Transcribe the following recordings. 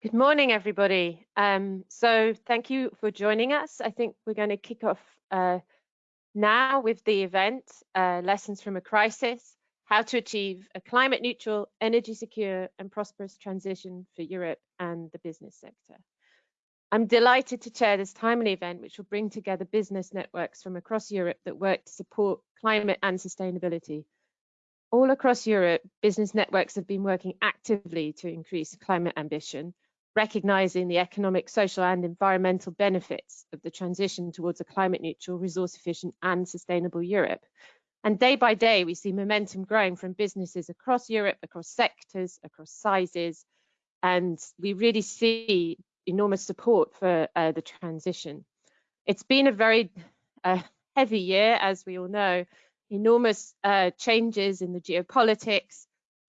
Good morning, everybody. Um, so thank you for joining us. I think we're going to kick off uh, now with the event, uh, Lessons from a Crisis, How to Achieve a Climate Neutral, Energy Secure and Prosperous Transition for Europe and the Business Sector. I'm delighted to chair this timely event, which will bring together business networks from across Europe that work to support climate and sustainability. All across Europe, business networks have been working actively to increase climate ambition recognizing the economic, social and environmental benefits of the transition towards a climate neutral, resource efficient and sustainable Europe. And day by day, we see momentum growing from businesses across Europe, across sectors, across sizes, and we really see enormous support for uh, the transition. It's been a very uh, heavy year, as we all know, enormous uh, changes in the geopolitics,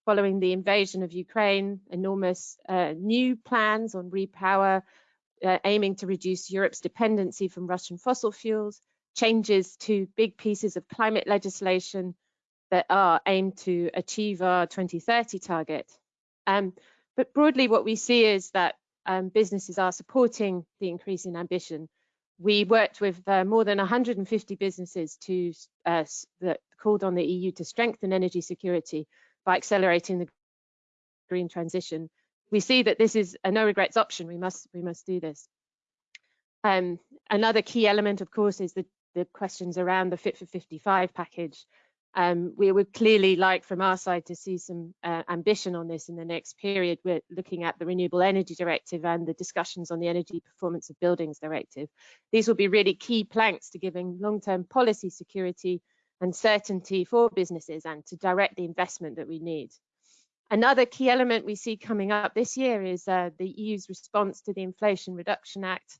following the invasion of Ukraine, enormous uh, new plans on repower, uh, aiming to reduce Europe's dependency from Russian fossil fuels, changes to big pieces of climate legislation that are aimed to achieve our 2030 target. Um, but broadly, what we see is that um, businesses are supporting the increase in ambition. We worked with uh, more than 150 businesses to uh, that called on the EU to strengthen energy security by accelerating the green transition. We see that this is a no regrets option. We must we must do this. Um, another key element, of course, is the, the questions around the Fit for 55 package. Um, we would clearly like from our side to see some uh, ambition on this in the next period. We're looking at the Renewable Energy Directive and the discussions on the Energy Performance of Buildings Directive. These will be really key planks to giving long-term policy security and certainty for businesses and to direct the investment that we need. Another key element we see coming up this year is uh, the EU's response to the Inflation Reduction Act.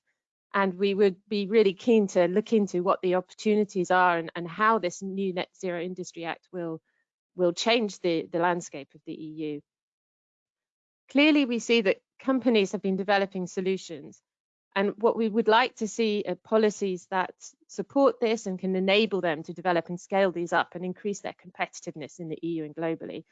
And we would be really keen to look into what the opportunities are and, and how this new Net Zero Industry Act will, will change the, the landscape of the EU. Clearly, we see that companies have been developing solutions and what we would like to see are policies that support this and can enable them to develop and scale these up and increase their competitiveness in the EU and globally.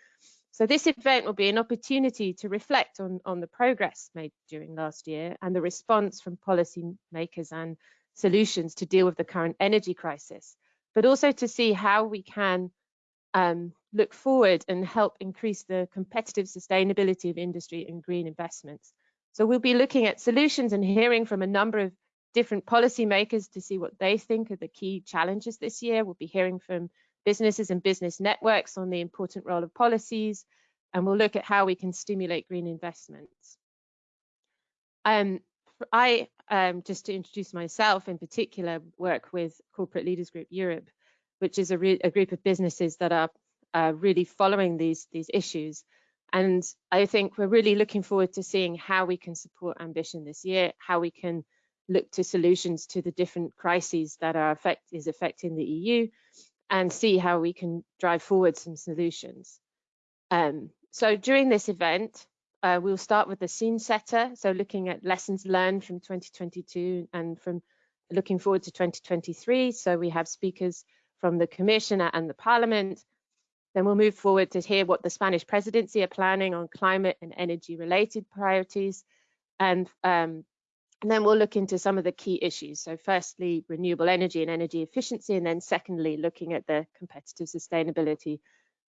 So this event will be an opportunity to reflect on, on the progress made during last year and the response from policymakers and solutions to deal with the current energy crisis, but also to see how we can um, look forward and help increase the competitive sustainability of industry and green investments. So we'll be looking at solutions and hearing from a number of different policymakers to see what they think are the key challenges this year. We'll be hearing from businesses and business networks on the important role of policies, and we'll look at how we can stimulate green investments. Um, I, um, just to introduce myself in particular, work with Corporate Leaders Group Europe, which is a, a group of businesses that are uh, really following these, these issues and I think we're really looking forward to seeing how we can support ambition this year, how we can look to solutions to the different crises that are affect is affecting the EU and see how we can drive forward some solutions. Um, so during this event, uh, we'll start with the scene setter, so looking at lessons learned from 2022 and from looking forward to 2023. So we have speakers from the Commissioner and the Parliament, then we'll move forward to hear what the Spanish presidency are planning on climate and energy related priorities. And, um, and then we'll look into some of the key issues. So firstly, renewable energy and energy efficiency, and then secondly, looking at the competitive sustainability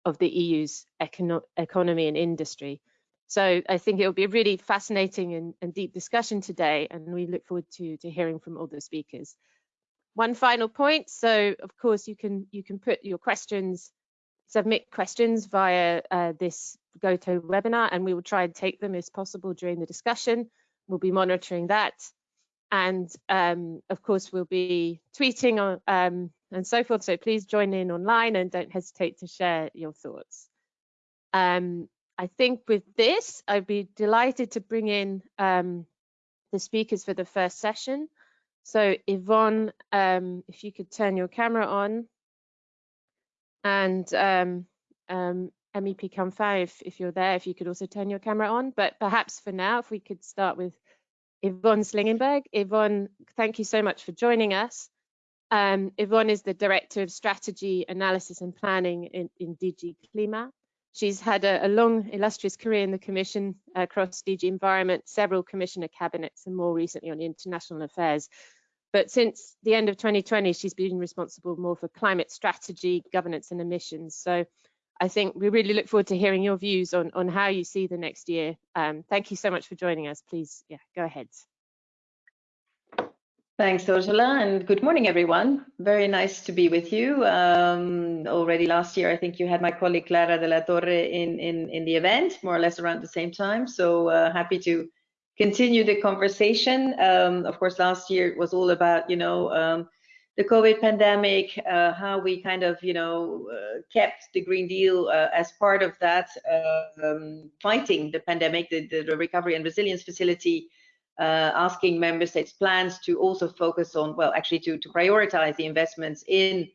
of the EU's econo economy and industry. So I think it will be a really fascinating and, and, deep discussion today, and we look forward to, to hearing from all the speakers. One final point. So of course you can you can put your questions submit questions via uh, this GoTo webinar and we will try and take them as possible during the discussion. We'll be monitoring that. And um, of course, we'll be tweeting on, um, and so forth. So please join in online and don't hesitate to share your thoughts. Um, I think with this, I'd be delighted to bring in um, the speakers for the first session. So Yvonne, um, if you could turn your camera on and um, um, MEP Canfin, if, if you're there, if you could also turn your camera on. But perhaps for now, if we could start with Yvonne Slingenberg. Yvonne, thank you so much for joining us. Um, Yvonne is the Director of Strategy, Analysis and Planning in, in DG CLIMA. She's had a, a, long, illustrious career in the Commission across DG Environment, several Commissioner cabinets, and more recently on international affairs. But since the end of 2020, she's been responsible more for climate strategy, governance, and emissions. So I think we really look forward to hearing your views on, on how you see the next year. Um, thank you so much for joining us. Please, yeah, go ahead. Thanks, Ursula, and good morning, everyone. Very nice to be with you. Um, already last year, I think you had my colleague Clara de la Torre in, in, in the event, more or less around the same time. So uh, happy to continue the conversation. Um, of course, last year it was all about, you know, um, the COVID pandemic, uh, how we kind of, you know, uh, kept the Green Deal uh, as part of that, uh, um, fighting the pandemic, the, the, Recovery and Resilience Facility, uh, asking member states plans to also focus on, well, actually to, to prioritize the investments in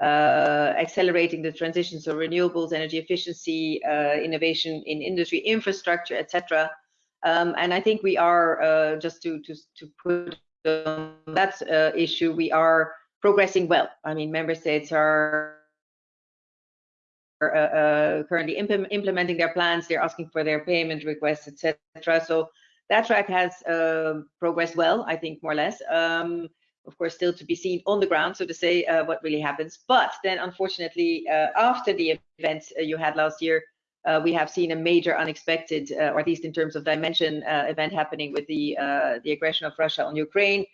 uh, accelerating the transition, so renewables, energy efficiency, innovation in industry infrastructure, etc. Um, and I think we are, just to, to, to put that issue, we are progressing well. I mean, member states are uh, uh, currently imp implementing their plans. They're asking for their payment requests, etc. So that track has uh, progressed well, I think, more or less. Um, of course, still to be seen on the ground, so to say, uh, what really happens. But then, unfortunately, uh, after the event uh, you had last year, we have seen a major unexpected, or at least in terms of dimension, event happening with the the aggression of Russia on Ukraine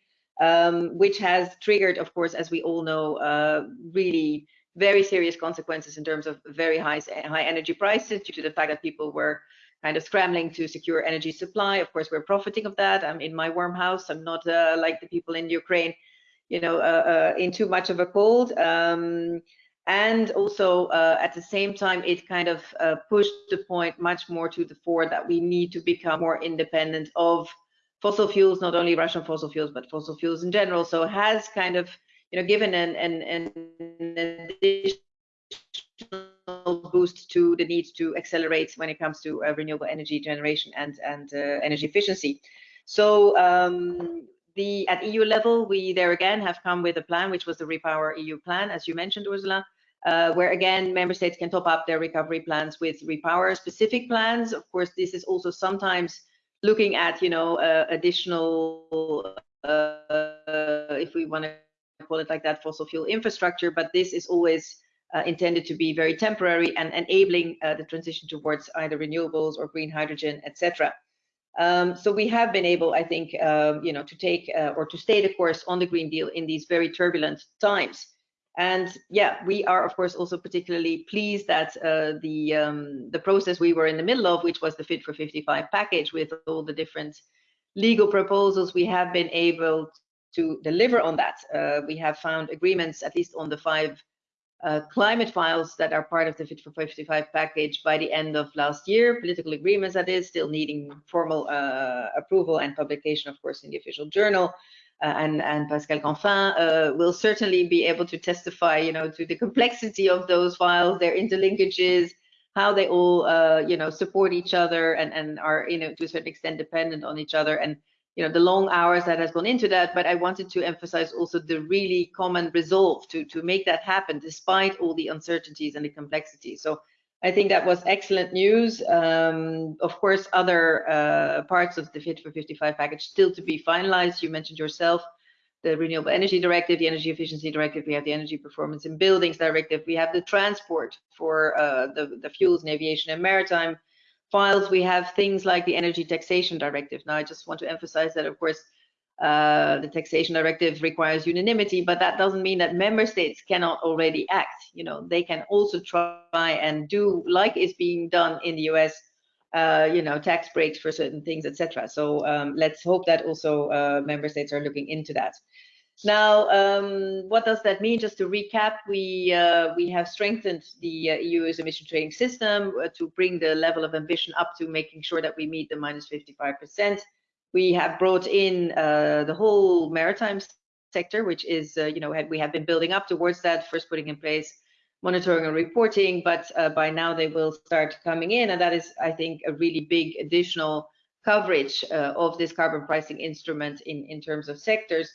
um, which has triggered, of course, as we all know, uh, really very serious consequences in terms of very high, high energy prices due to the fact that people were kind of scrambling to secure energy supply. Of course, we're profiting of that. I'm in my warm house. I'm not uh, like the people in Ukraine, you know, uh, uh in too much of a cold. Um, and also uh, at the same time, it kind of uh, pushed the point much more to the fore that we need to become more independent of fossil fuels, not only Russian fossil fuels, but fossil fuels in general. So has kind of, you know, given an, an, an additional boost to the need to accelerate when it comes to uh, renewable energy generation and, and uh, energy efficiency. So um, the at EU level, we there again have come with a plan, which was the Repower EU plan, as you mentioned, Ursula, uh, where again, member states can top up their recovery plans with Repower specific plans. Of course, this is also sometimes looking at, you know, uh, additional, uh, if we want to call it like that, fossil fuel infrastructure, but this is always uh, intended to be very temporary and enabling uh, the transition towards either renewables or green hydrogen, etc. Um, so we have been able, I think, um, you know, to take uh, or to stay the course on the Green Deal in these very turbulent times. And yeah, we are of course also particularly pleased that uh, the um, the process we were in the middle of, which was the Fit for 55 package with all the different legal proposals, we have been able to deliver on that. Uh, we have found agreements, at least on the five uh, climate files that are part of the Fit for 55 package by the end of last year, political agreements that is, still needing formal uh, approval and publication, of course, in the official journal. Uh, and, and Pascal Canfin uh, will certainly be able to testify, you know, to the complexity of those files, their interlinkages, how they all, uh, you know, support each other and, and are, you know, to a certain extent dependent on each other and, you know, the long hours that has gone into that. But I wanted to emphasize also the really common resolve to, to make that happen despite all the uncertainties and the complexity. So I think that was excellent news. Um, of course, other uh, parts of the Fit for 55 package still to be finalized. You mentioned yourself the Renewable Energy Directive, the Energy Efficiency Directive, we have the Energy Performance in Buildings Directive, we have the transport for uh, the, the fuels and aviation and maritime files. We have things like the Energy Taxation Directive. Now, I just want to emphasize that, of course, uh, the taxation directive requires unanimity, but that doesn't mean that member states cannot already act. You know, they can also try and do like is being done in the US, uh, you know, tax breaks for certain things, etc. So um, let's hope that also uh, member states are looking into that. Now, um, what does that mean? Just to recap, we uh, we have strengthened the uh, EU's emission trading system uh, to bring the level of ambition up to making sure that we meet the minus 55 percent we have brought in uh, the whole maritime sector, which is, uh, you know, we have been building up towards that, first putting in place monitoring and reporting, but uh, by now they will start coming in. And that is, I think, a really big additional coverage uh, of this carbon pricing instrument in, in terms of sectors.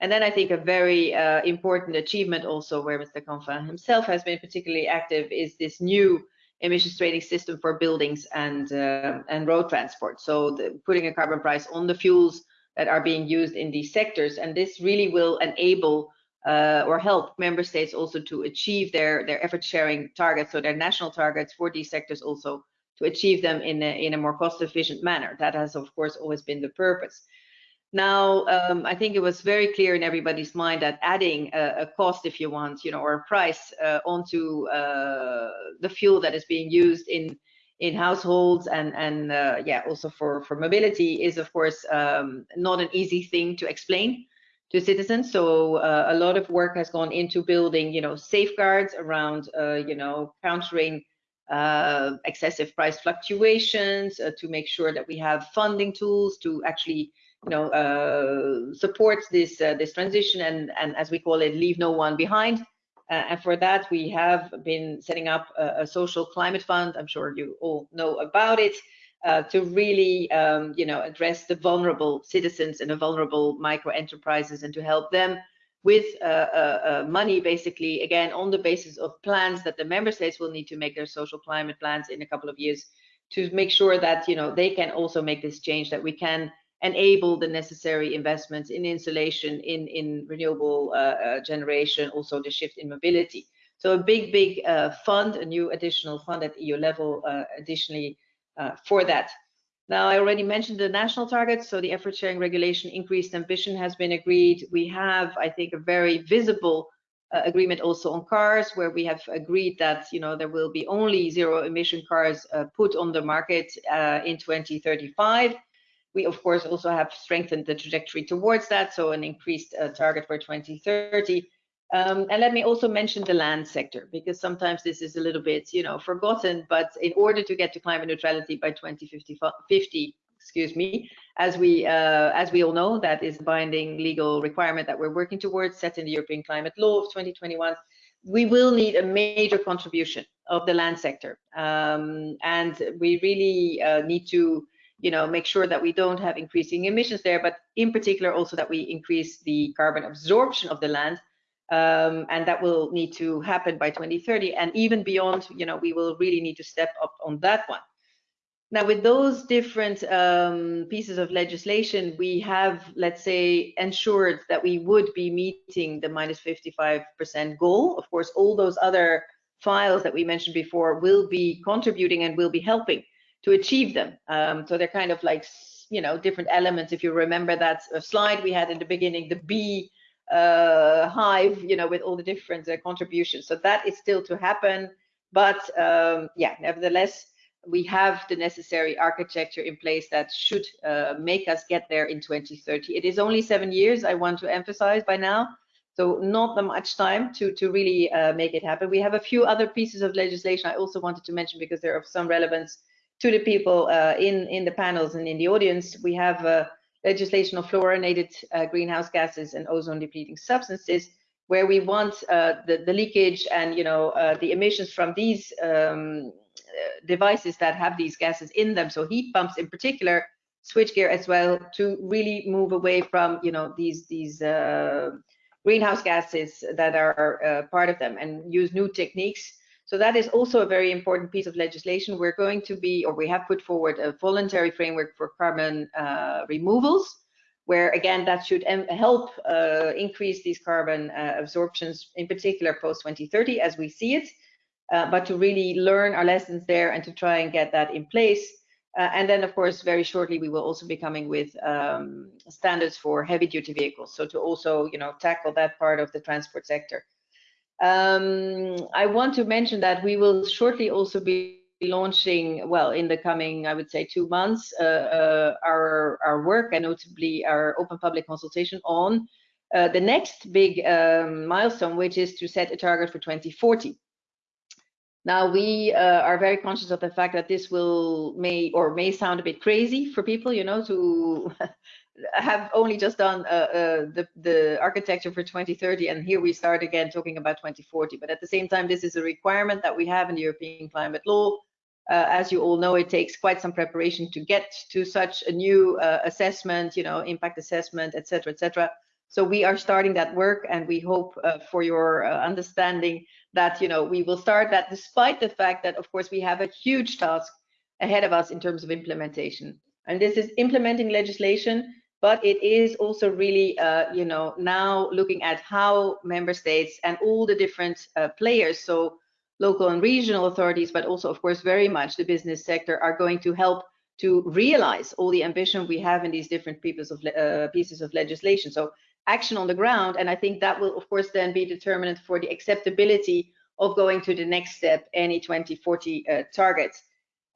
And then I think a very uh, important achievement also where Mr. Canfin himself has been particularly active is this new emissions trading system for buildings and uh, and road transport. So the, putting a carbon price on the fuels that are being used in these sectors, and this really will enable uh, or help member states also to achieve their their effort sharing targets, so their national targets for these sectors also to achieve them in a, in a more cost efficient manner. That has of course always been the purpose. Now, um, I think it was very clear in everybody's mind that adding a, a cost, if you want, you know, or a price uh, onto uh, the fuel that is being used in in households and and uh, yeah, also for for mobility is of course um, not an easy thing to explain to citizens. So uh, a lot of work has gone into building, you know, safeguards around, uh, you know, countering uh, excessive price fluctuations to make sure that we have funding tools to actually you know, uh, supports this uh, this transition and and as we call it, leave no one behind. Uh, and for that, we have been setting up a, a, social climate fund. I'm sure you all know about it. Uh, to really, um, you know, address the vulnerable citizens and the vulnerable micro enterprises, and to help them with uh, uh, money, basically, again, on the basis of plans that the member states will need to make their social climate plans in a couple of years, to make sure that you know they can also make this change, that we can enable the necessary investments in insulation, in, in renewable uh, uh, generation, also the shift in mobility. So a big, big uh, fund, a new additional fund at EU level uh, additionally uh, for that. Now, I already mentioned the national targets, so the effort sharing regulation increased ambition has been agreed. We have, I think, a very visible uh, agreement also on cars, where we have agreed that you know there will be only zero emission cars put on the market in 2035 we, of course, also have strengthened the trajectory towards that, so an increased uh, target for 2030. Um, and let me also mention the land sector, because sometimes this is a little bit, you know, forgotten, but in order to get to climate neutrality by 2050, 50, excuse me, as we uh, as we all know, that is a binding legal requirement that we're working towards, set in the European Climate Law of 2021. We will need a major contribution of the land sector, um, and we really uh, need to you know, make sure that we don't have increasing emissions there, but in particular also that we increase the carbon absorption of the land. Um, and that will need to happen by 2030 and even beyond, you know, we will really need to step up on that one. Now, with those different um, pieces of legislation, we have, let's say, ensured that we would be meeting the minus 55% goal. Of course, all those other files that we mentioned before will be contributing and will be helping to achieve them. Um, so they're kind of like, you know, different elements. If you remember that slide we had in the beginning, the bee uh, hive, you know, with all the different uh, contributions. So that is still to happen. But um, yeah, nevertheless, we have the necessary architecture in place that should uh, make us get there in 2030. It is only seven years, I want to emphasize by now. So not that much time to, to really uh, make it happen. We have a few other pieces of legislation I also wanted to mention because they're of some relevance to the people uh, in, in the panels and in the audience, we have uh, legislation of fluorinated uh, greenhouse gases and ozone depleting substances, where we want uh, the, the leakage and you know uh, the emissions from these um, uh, devices that have these gases in them, so heat pumps in particular, switchgear as well, to really move away from you know these these greenhouse gases that are part of them and use new techniques so that is also a very important piece of legislation. We're going to be, or we have put forward a voluntary framework for carbon uh, removals, where again, that should help uh, increase these carbon uh, absorptions, in particular post 2030 as we see it, uh, but to really learn our lessons there and to try and get that in place. Uh, and then, of course, very shortly, we will also be coming with um, standards for heavy duty vehicles. So to also, you know, tackle that part of the transport sector. Um, I want to mention that we will shortly also be launching, well, in the coming, I would say, two months, uh, uh, our, our work and notably our open public consultation on uh, the next big um, milestone, which is to set a target for 2040. Now we uh, are very conscious of the fact that this will may or may sound a bit crazy for people, you know, to have only just done uh, uh, the, the architecture for 2030 and here we start again talking about 2040 but at the same time this is a requirement that we have in the European climate law. Uh, as you all know it takes quite some preparation to get to such a new uh, assessment you know impact assessment etc etc So we are starting that work, and we hope uh, for your uh, understanding that you know we will start that despite the fact that of course we have a huge task ahead of us in terms of implementation. And this is implementing legislation, but it is also really uh, you know now looking at how member states and all the different uh, players, so local and regional authorities, but also of course very much the business sector are going to help to realize all the ambition we have in these different pieces of, uh, pieces of legislation. So action on the ground. And I think that will, of course, then be determinant for the acceptability of going to the next step, any 2040 uh, targets.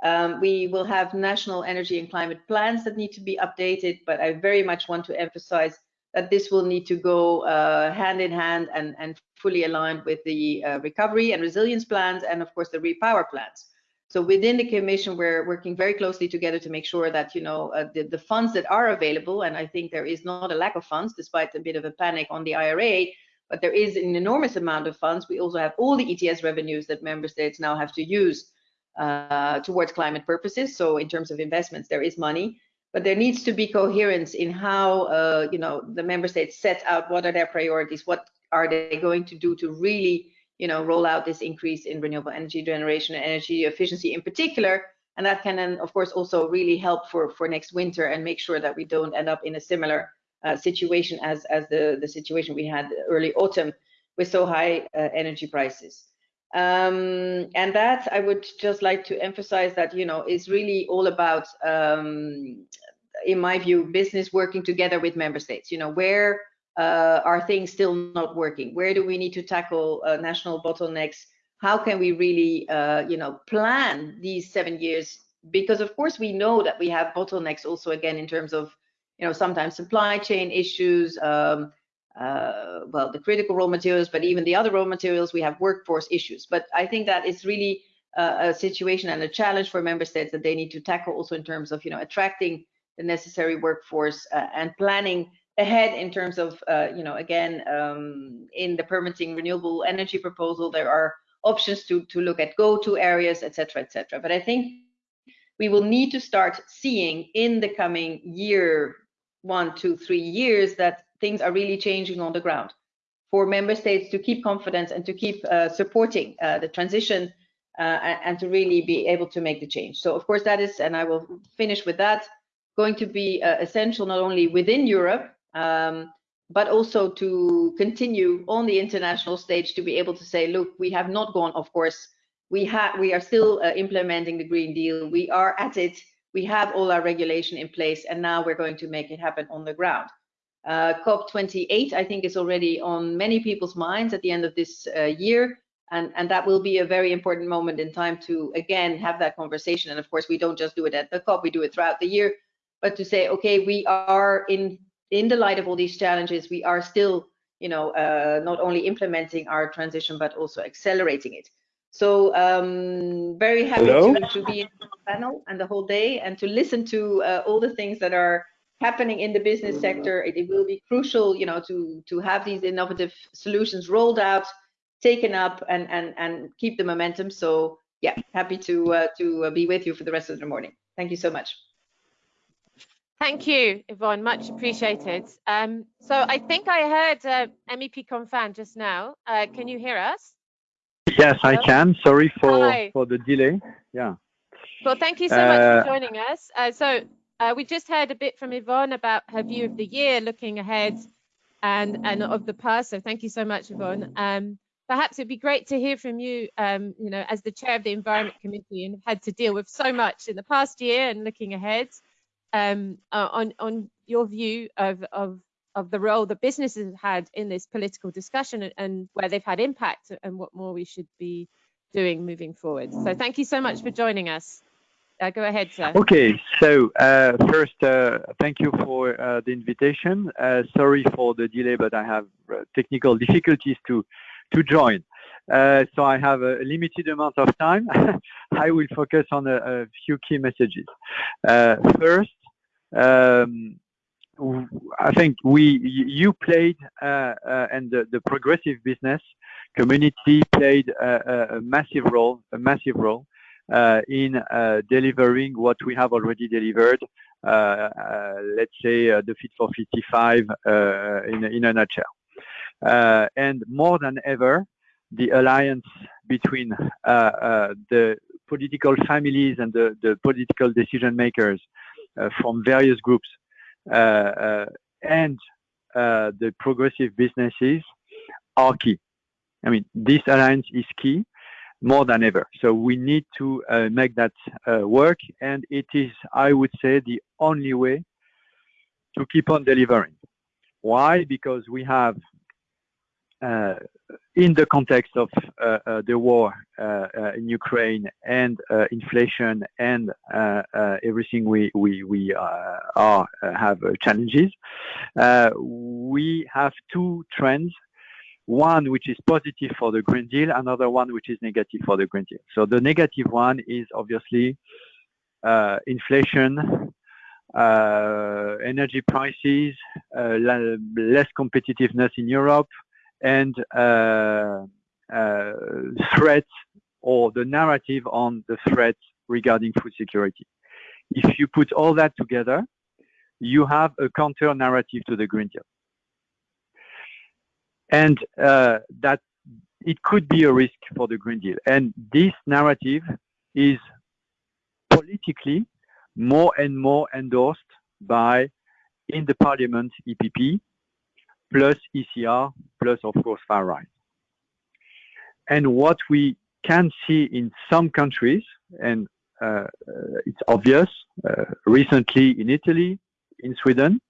Um, we will have national energy and climate plans that need to be updated, but I very much want to emphasize that this will need to go uh, hand in hand and, and fully aligned with the uh, recovery and resilience plans and of course the repower plans. So within the commission, we're working very closely together to make sure that you know uh, the, the funds that are available, and I think there is not a lack of funds despite a bit of a panic on the IRA, but there is an enormous amount of funds. We also have all the ETS revenues that member states now have to use uh, towards climate purposes. So in terms of investments, there is money, but there needs to be coherence in how uh, you know the member states set out what are their priorities, what are they going to do to really you know, roll out this increase in renewable energy generation and energy efficiency in particular. And that can then, of course, also really help for, for next winter and make sure that we don't end up in a similar uh, situation as, as the, the situation we had early autumn with so high uh, energy prices. Um, and that I would just like to emphasize that, you know, is really all about, um, in my view, business working together with member states, you know, where uh, are things still not working? Where do we need to tackle uh, national bottlenecks? How can we really, uh, you know, plan these seven years? Because of course we know that we have bottlenecks also again in terms of, you know, sometimes supply chain issues, um, uh, well, the critical raw materials, but even the other raw materials, we have workforce issues. But I think that it's really uh, a situation and a challenge for member states that they need to tackle also in terms of, you know, attracting the necessary workforce uh, and planning ahead in terms of, uh, you know, again, um, in the permitting renewable energy proposal, there are options to, to look at go-to areas, et cetera, et cetera. But I think we will need to start seeing in the coming year, one, two, three years, that things are really changing on the ground for member states to keep confidence and to keep uh, supporting uh, the transition uh, and to really be able to make the change. So of course that is, and I will finish with that, going to be uh, essential not only within Europe, um, but also to continue on the international stage to be able to say, look, we have not gone, of course, we have we are still uh, implementing the Green Deal. We are at it. We have all our regulation in place, and now we're going to make it happen on the ground. Uh, COP28, I think, is already on many people's minds at the end of this uh, year, and and that will be a very important moment in time to again have that conversation. And of course, we don't just do it at the COP; we do it throughout the year. But to say, okay, we are in in the light of all these challenges, we are still, you know, uh, not only implementing our transition, but also accelerating it. So um, very happy to, to, be in the panel and the whole day and to listen to uh, all the things that are happening in the business sector. It, it, will be crucial, you know, to to have these innovative solutions rolled out, taken up, and and and keep the momentum. So yeah, happy to uh, to uh, be with you for the rest of the morning. Thank you so much. Thank you, Yvonne. Much appreciated. Um, so I think I heard uh, MEP Canfin just now. Uh, can you hear us? Yes, Hello? I can. Sorry for Hi. for the delay. Yeah. Well, thank you so much for uh, joining us. Uh, so uh, we just heard a bit from Yvonne about her view of the year, looking ahead, and and of the past. So thank you so much, Yvonne. Um, perhaps it'd be great to hear from you. Um, you know, as the chair of the Environment Committee and had to deal with so much in the past year and looking ahead um, uh, on on your view of of of the role that businesses have had in this political discussion and, and where they've had impact and what more we should be doing moving forward. So thank you so much for joining us. Uh, go ahead, sir. Okay, so uh, first, uh, thank you for uh, the invitation. Uh, sorry for the delay, but I have technical difficulties to to join. Uh, so I have a limited amount of time. I will focus on a, a few key messages. Uh, first, um, I think we you played uh, uh, and the, the, progressive business community played a, a massive role, a massive role Uh, in uh, delivering what we have already delivered uh, uh, let's say, the Fit for 55 in, in a nutshell. and more than ever, the alliance between the political families and the, the political decision makers from various groups and the progressive businesses are key. I mean, this alliance is key more than ever. So we need to uh, make that uh, work, and it is, I would say, the only way to keep on delivering. Why? Because we have, uh, in the context of uh, uh, the war uh, in Ukraine and inflation and everything we we we are have challenges, we have two trends one which is positive for the Green Deal, another one which is negative for the Green Deal. So the negative one is obviously uh, inflation, uh, energy prices, uh, less competitiveness in Europe, and uh, uh, threats or the narrative on the threats regarding food security. If you put all that together, you have a counter narrative to the Green Deal and uh, that it could be a risk for the Green Deal. And this narrative is politically more and more endorsed by, in the parliament, EPP, plus ECR, plus, of course, far right. And what we can see in some countries, and uh, it's obvious, uh, recently in Italy, in Sweden,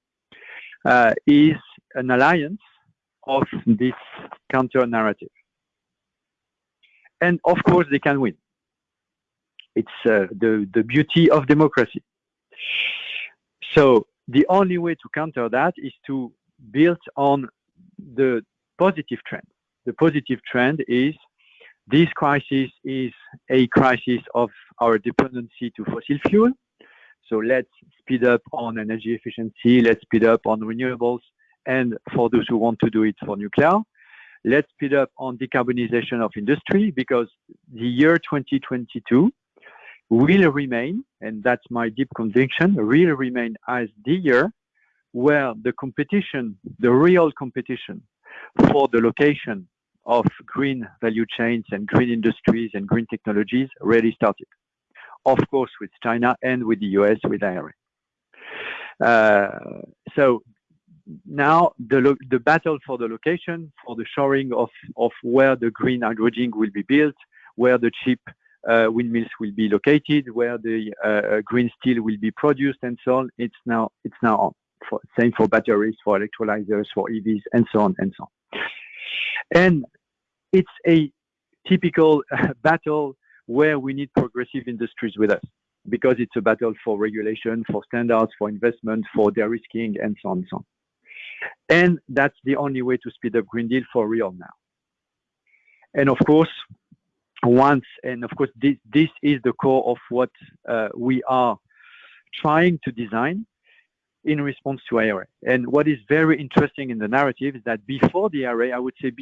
uh, is an alliance of this counter narrative. And of course, they can win. It's uh, the, the beauty of democracy. So the only way to counter that is to build on the positive trend. The positive trend is this crisis is a crisis of our dependency to fossil fuel. So let's speed up on energy efficiency. Let's speed up on renewables and for those who want to do it for nuclear. Let's speed up on decarbonization of industry because the year 2022 will remain, and that's my deep conviction, will remain as the year where the competition, the real competition for the location of green value chains and green industries and green technologies really started. Of course, with China and with the US with IRA. Uh, so now the the battle for the location, for the shoring of of where the green hydrogen will be built, where the cheap uh, windmills will be located, where the uh, uh, green steel will be produced, and so on. It's now it's now on. For, same for batteries, for electrolyzers, for EVs, and so on and so on. And it's a typical battle where we need progressive industries with us because it's a battle for regulation, for standards, for investment, for de-risking, and so on and so on. And that's the only way to speed up Green Deal for real now. And of course, once, and of course, this, this is the core of what uh, we are trying to design in response to IRA. And what is very interesting in the narrative is that before the IRA, I would say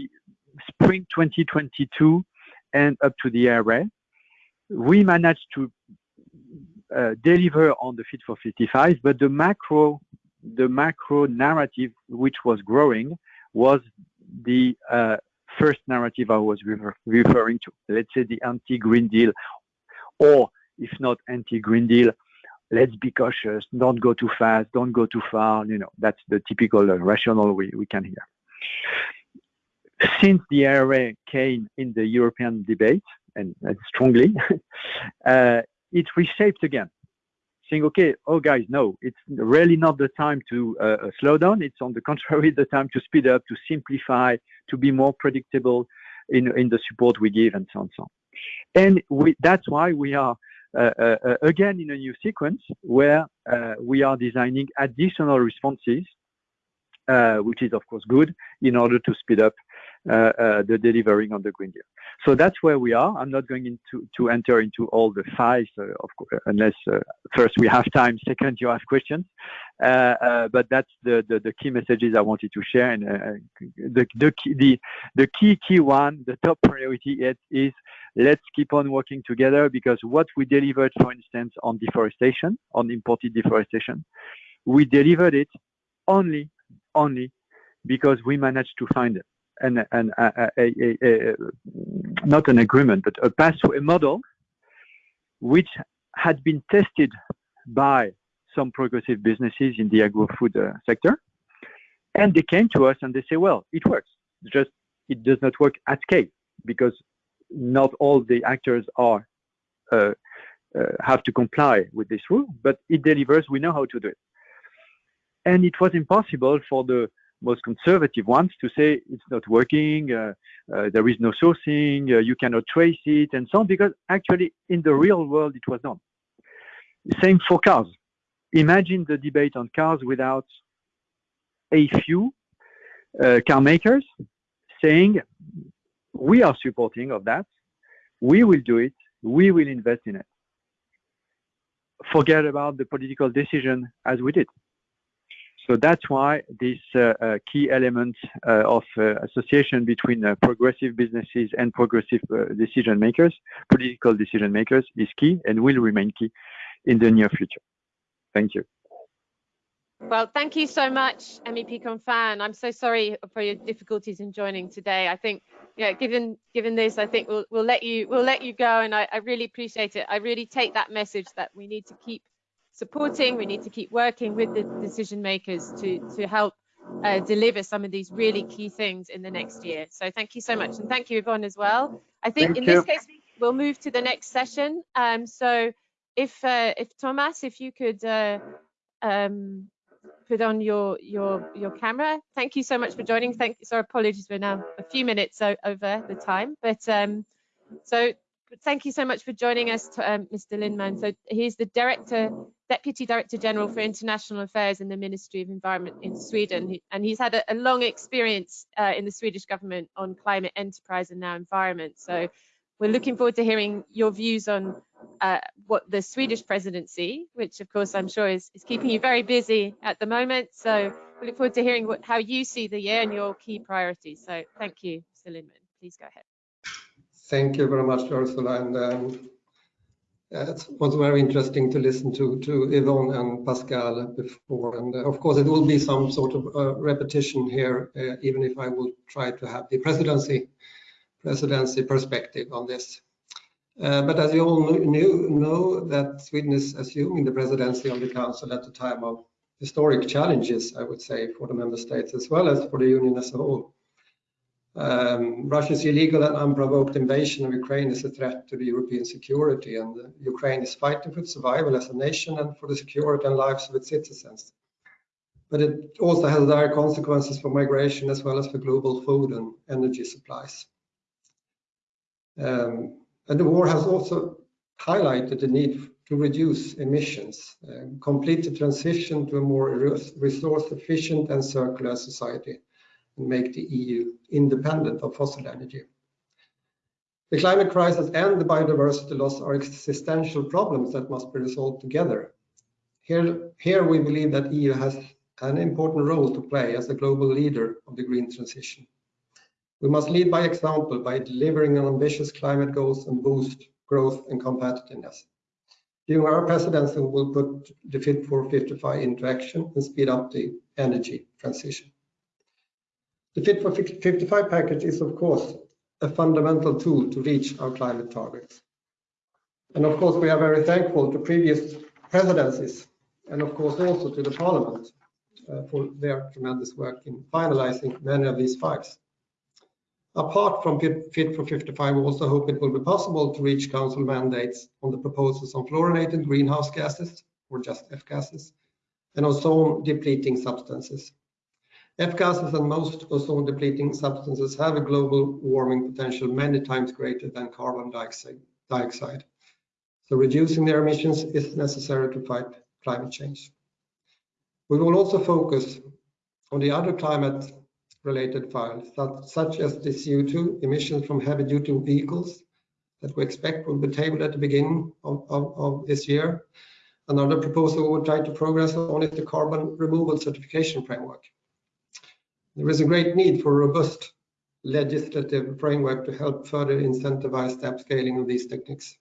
spring 2022 and up to the IRA, we managed to uh, deliver on the Fit for 55, but the macro the macro narrative which was growing was the uh, first narrative I was refer referring to. Let's say the anti-Green Deal, or if not anti-Green Deal, let's be cautious, don't go too fast, don't go too far. You know, that's the typical uh, rationale we, we can hear. Since the IRA came in the European debate, and uh, strongly, uh, it reshaped again saying, okay, oh guys, no, it's really not the time to uh, uh slow down. It's on the contrary, the time to speed up, to simplify, to be more predictable in, in the support we give and so on. and So on. And we, that's why we are uh, uh, uh again in a new sequence where uh, we are designing additional responses, which is of course good in order to speed up the delivering on the Green Deal. So that's where we are. I'm not going into to enter into all the files, uh, unless uh, first we have time, second you have questions. Uh, uh, but that's the, the, the key messages I wanted to share. And the the key, one, the top priority is, is let's keep on working together because what we delivered, for instance, on deforestation, on imported deforestation, we delivered it only only because we managed to find an, an, a, a, a, not an agreement, but a pathway, model, which had been tested by some progressive businesses in the agro-food uh, sector. And they came to us and they say, well, it works. Just it does not work at scale because not all the actors are uh, uh, have to comply with this rule, but it delivers. We know how to do it. And it was impossible for the most conservative ones to say it's not working, uh, uh, there is no sourcing, uh, you cannot trace it, and so on, because actually in the real world it was done. Same for cars. Imagine the debate on cars without a few uh, car makers saying, we are supporting of that, we will do it, we will invest in it. Forget about the political decision as we did. So that's why this uh, uh, key element uh, of association between progressive businesses and progressive decision makers, political decision makers, is key and will remain key in the near future. Thank you. Well, thank you so much, MEP Canfin. I'm so sorry for your difficulties in joining today. I think, yeah, given given this, I think we'll we'll let you we'll let you go, and I, I really appreciate it. I really take that message that we need to keep supporting. We need to keep working with the decision makers to, to help uh, deliver some of these really key things in the next year. So thank you so much. And thank you, Yvonne, as well. I think thank in you. this case, we'll move to the next session. Um, so if uh, if Thomas, if you could uh, um, put on your your your camera. Thank you so much for joining. Thank you. Sorry, apologies, we're now a few minutes over the time, but um, so thank you so much for joining us, um, Mr. Lindman. So he's the director, deputy director general for international affairs in the Ministry of Environment in Sweden, and he's had a, a long experience uh, in the Swedish government on climate enterprise and now environment. So we're looking forward to hearing your views on uh, what the Swedish presidency, which of course I'm sure is, is keeping you very busy at the moment. So we look forward to hearing what, how you see the year and your key priorities. So thank you, Mr. Lindman. Please go ahead. Thank you very much, Ursula. And um, it was very interesting to listen to, to Yvonne and Pascal before. And uh, of course, it will be some sort of uh, repetition here, uh, even if I will try to have the presidency presidency perspective on this. Uh, but as you all knew, know that Sweden is assuming the presidency of the Council at a time of historic challenges, I would say, for the member states as well as for the Union as a whole. Um, Russia's illegal and unprovoked invasion of Ukraine is a threat to the European security, and uh, Ukraine is fighting for its survival as a nation and for the security and lives of its citizens. But it also has dire consequences for migration as well as for global food and energy supplies. Um, and the war has also highlighted the need to reduce emissions, uh, complete the transition to a more resource efficient and circular society and make the EU independent of fossil energy. The climate crisis and the biodiversity loss are existential problems that must be resolved together. Here, here we believe that EU has an important role to play as a global leader of the green transition. We must lead by example by delivering on ambitious climate goals and boost growth and competitiveness. During our presidency, we will put the Fit for 55 into action and speed up the energy transition. The Fit for 55 package is, of course, a fundamental tool to reach our climate targets. And of course, we are very thankful to previous presidencies and of course also to the Parliament uh, for their tremendous work in finalizing many of these files. Apart from Fit for 55, we also hope it will be possible to reach Council mandates on the proposals on fluorinated greenhouse gases, or just F-gases, and on ozone depleting substances. F-gases and most ozone-depleting substances have a global warming potential many times greater than carbon dioxide. So reducing their emissions is necessary to fight climate change. We will also focus on the other climate related files, such as the CO2 emissions from heavy-duty vehicles that we expect will be tabled at the beginning of, of, of this year. Another proposal we will try to progress on is the carbon removal certification framework. There is a great need for a robust legislative framework to help further incentivize the upscaling of these techniques.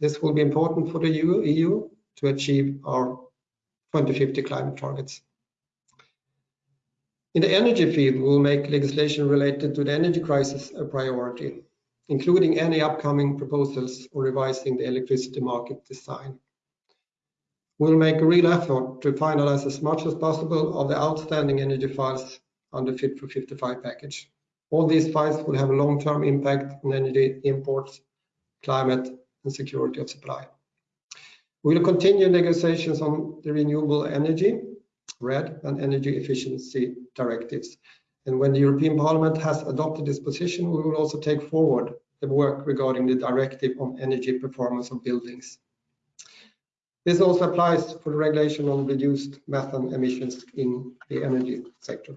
This will be important for the EU, to achieve our 2050 climate targets. In the energy field, we will make legislation related to the energy crisis a priority, including any upcoming proposals or revising the electricity market design. We'll make a real effort to finalize as much as possible of the outstanding energy files the Fit for 55 package. All these files will have a long-term impact on energy imports, climate, and security of supply. We will continue negotiations on the renewable energy RED and energy efficiency directives. And when the European Parliament has adopted this position, we will also take forward the work regarding the directive on energy performance of buildings. This also applies for the regulation on reduced methane emissions in the energy sector.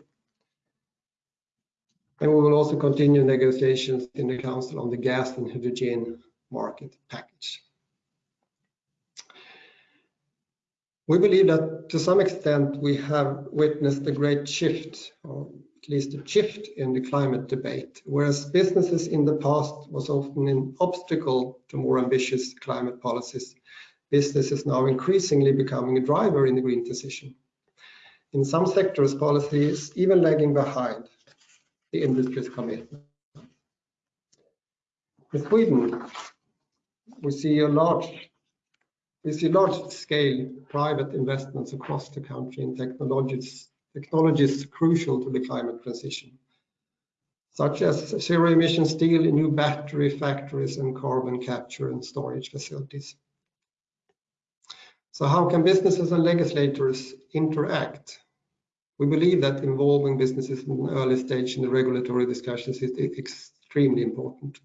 And we will also continue negotiations in the Council on the gas and hydrogen market package. We believe that to some extent we have witnessed a great shift, or at least a shift in the climate debate. Whereas businesses in the past was often an obstacle to more ambitious climate policies, business is now increasingly becoming a driver in the green transition. In some sectors, policy is even lagging behind the industry's commitment. In Sweden, we see a large we see large-scale private investments across the country in technologies, technologies crucial to the climate transition, such as zero-emission steel, new battery factories, and carbon capture and storage facilities. So how can businesses and legislators interact? We believe that involving businesses in an early stage in the regulatory discussions is extremely important.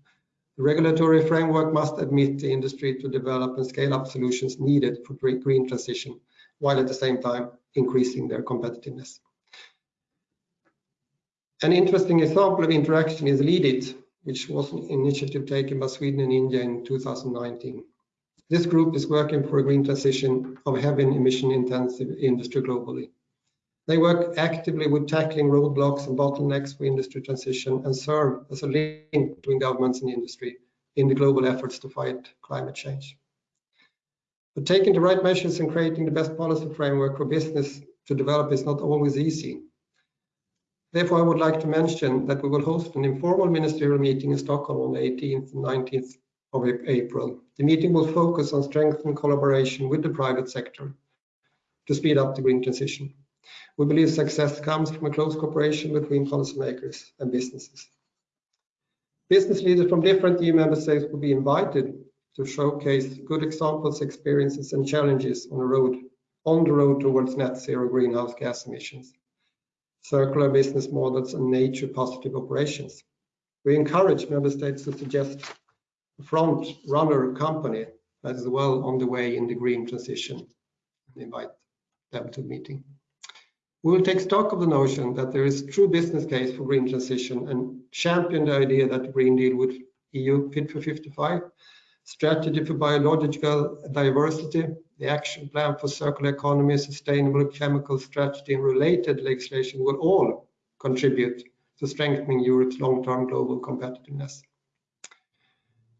The regulatory framework must admit the industry to develop and scale up solutions needed for green transition, while at the same time increasing their competitiveness. An interesting example of interaction is LEADIT, which was an initiative taken by Sweden and India in 2019. This group is working for a green transition of heavy emission intensive industry globally. They work actively with tackling roadblocks and bottlenecks for industry transition and serve as a link between governments and industry in the global efforts to fight climate change. But taking the right measures and creating the best policy framework for business to develop is not always easy. Therefore, I would like to mention that we will host an informal ministerial meeting in Stockholm on the 18th and 19th of April. The meeting will focus on strengthening collaboration with the private sector to speed up the green transition. We believe success comes from a close cooperation between policymakers and businesses. Business leaders from different EU member states will be invited to showcase good examples, experiences, and challenges on the road on the road towards net zero greenhouse gas emissions, circular business models, and nature positive operations. We encourage member states to suggest a front runner company that is well on the way in the green transition and invite them to the meeting. We will take stock of the notion that there is true business case for green transition and champion the idea that the Green Deal with EU Fit for 55, strategy for biological diversity, the action plan for circular economy, sustainable chemical strategy, and related legislation will all contribute to strengthening Europe's long-term global competitiveness.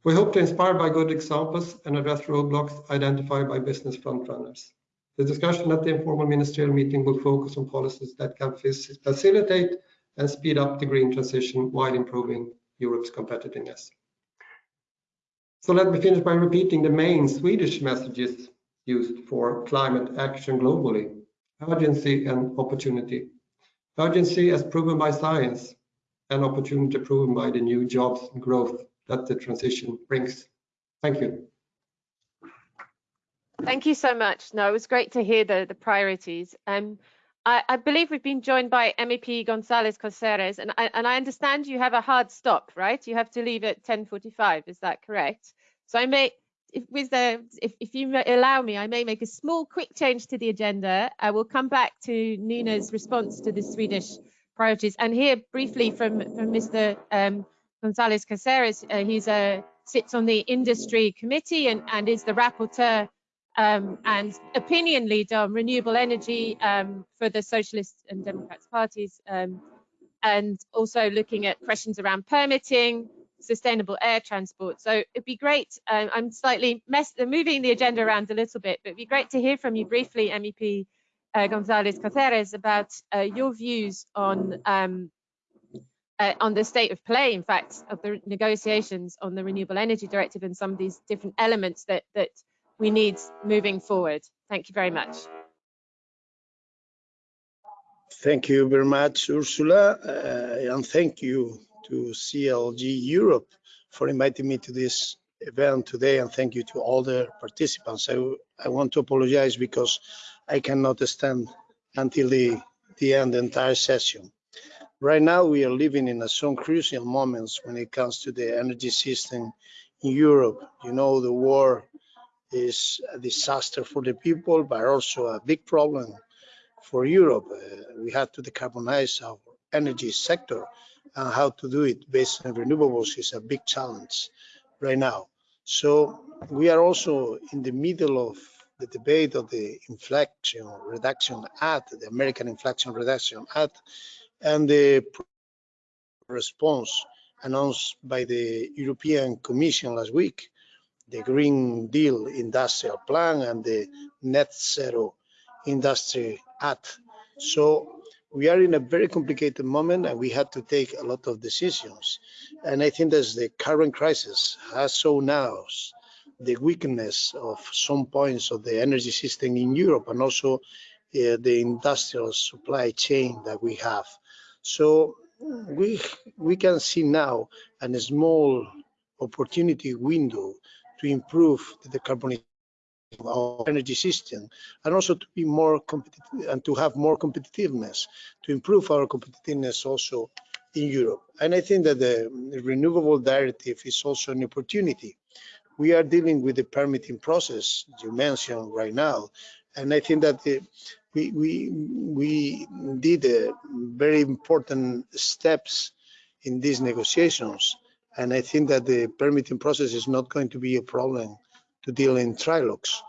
We hope to inspire by good examples and address roadblocks identified by business frontrunners. The discussion at the informal ministerial meeting will focus on policies that can facilitate and speed up the green transition while improving Europe's competitiveness. So let me finish by repeating the main Swedish messages used for climate action globally. Urgency and opportunity. Urgency as proven by science and opportunity proven by the new jobs and growth that the transition brings. Thank you. Thank you so much. No, it was great to hear the, the priorities. Um, I, I believe we've been joined by MEP Gonzalez Casares, and I, and I understand you have a hard stop, right? You have to leave at 10.45, is that correct? So I may, if, with the, if, if you allow me, I may make a small quick change to the agenda. I will come back to Nina's response to the Swedish priorities. And here, briefly, from from Mr. Um, Gonzalez Casares, uh, he's a sits on the industry committee and, and is the rapporteur um, and opinion leader on renewable energy um, for the Socialists and Democrats parties, um, and also looking at questions around permitting, sustainable air transport. So it'd be great. Uh, I'm slightly mess moving the agenda around a little bit, but it'd be great to hear from you briefly, MEP uh, Gonzalez Casares, about uh, your views on um, uh, on the state of play, in fact, of the negotiations on the Renewable Energy Directive and some of these different elements that that we need moving forward. Thank you very much. Thank you very much, Ursula, uh, and thank you to CLG Europe for inviting me to this event today, and thank you to all the participants. I, I want to apologize because I cannot stand until the, the end the entire session. Right now, we are living in a some crucial moments when it comes to the energy system in Europe. You know, the war is a disaster for the people, but also a big problem for Europe. Uh, we have to decarbonize our energy sector and how to do it based on renewables is a big challenge right now. So we are also in the middle of the debate of the Inflation Reduction Act, the American Inflation Reduction Act, and the response announced by the European Commission last week, the Green Deal Industrial Plan and the Net Zero Industry Act. So we are in a very complicated moment and we had to take a lot of decisions. And I think that the current crisis has shown us the weakness of some points of the energy system in Europe and also uh, the industrial supply chain that we have. So we we can see now a small opportunity window to improve the decarbonization of energy system and also to be more competitive and to have more competitiveness to improve our competitiveness also in Europe. And I think that the renewable directive is also an opportunity. We are dealing with the permitting process you mentioned right now, and I think that the, we we we did very important steps in these negotiations, and I think that the permitting process is not going to be a problem to deal in trilogues.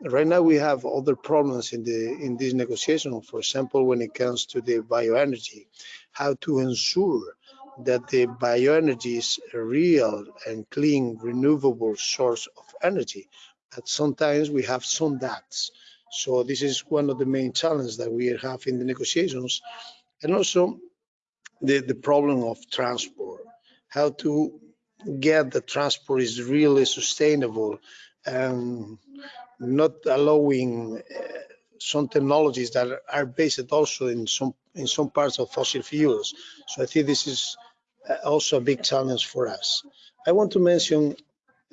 Right now, we have other problems in the in this negotiation. For example, when it comes to the bioenergy, how to ensure that the bioenergy is a real and clean, renewable source of energy. But sometimes we have some doubts. So this is one of the main challenges that we have in the negotiations. And also the, the problem of transport, how to get the transport is really sustainable and not allowing uh, some technologies that are based also in some in some parts of fossil fuels. So I think this is uh, also a big challenge for us. I want to mention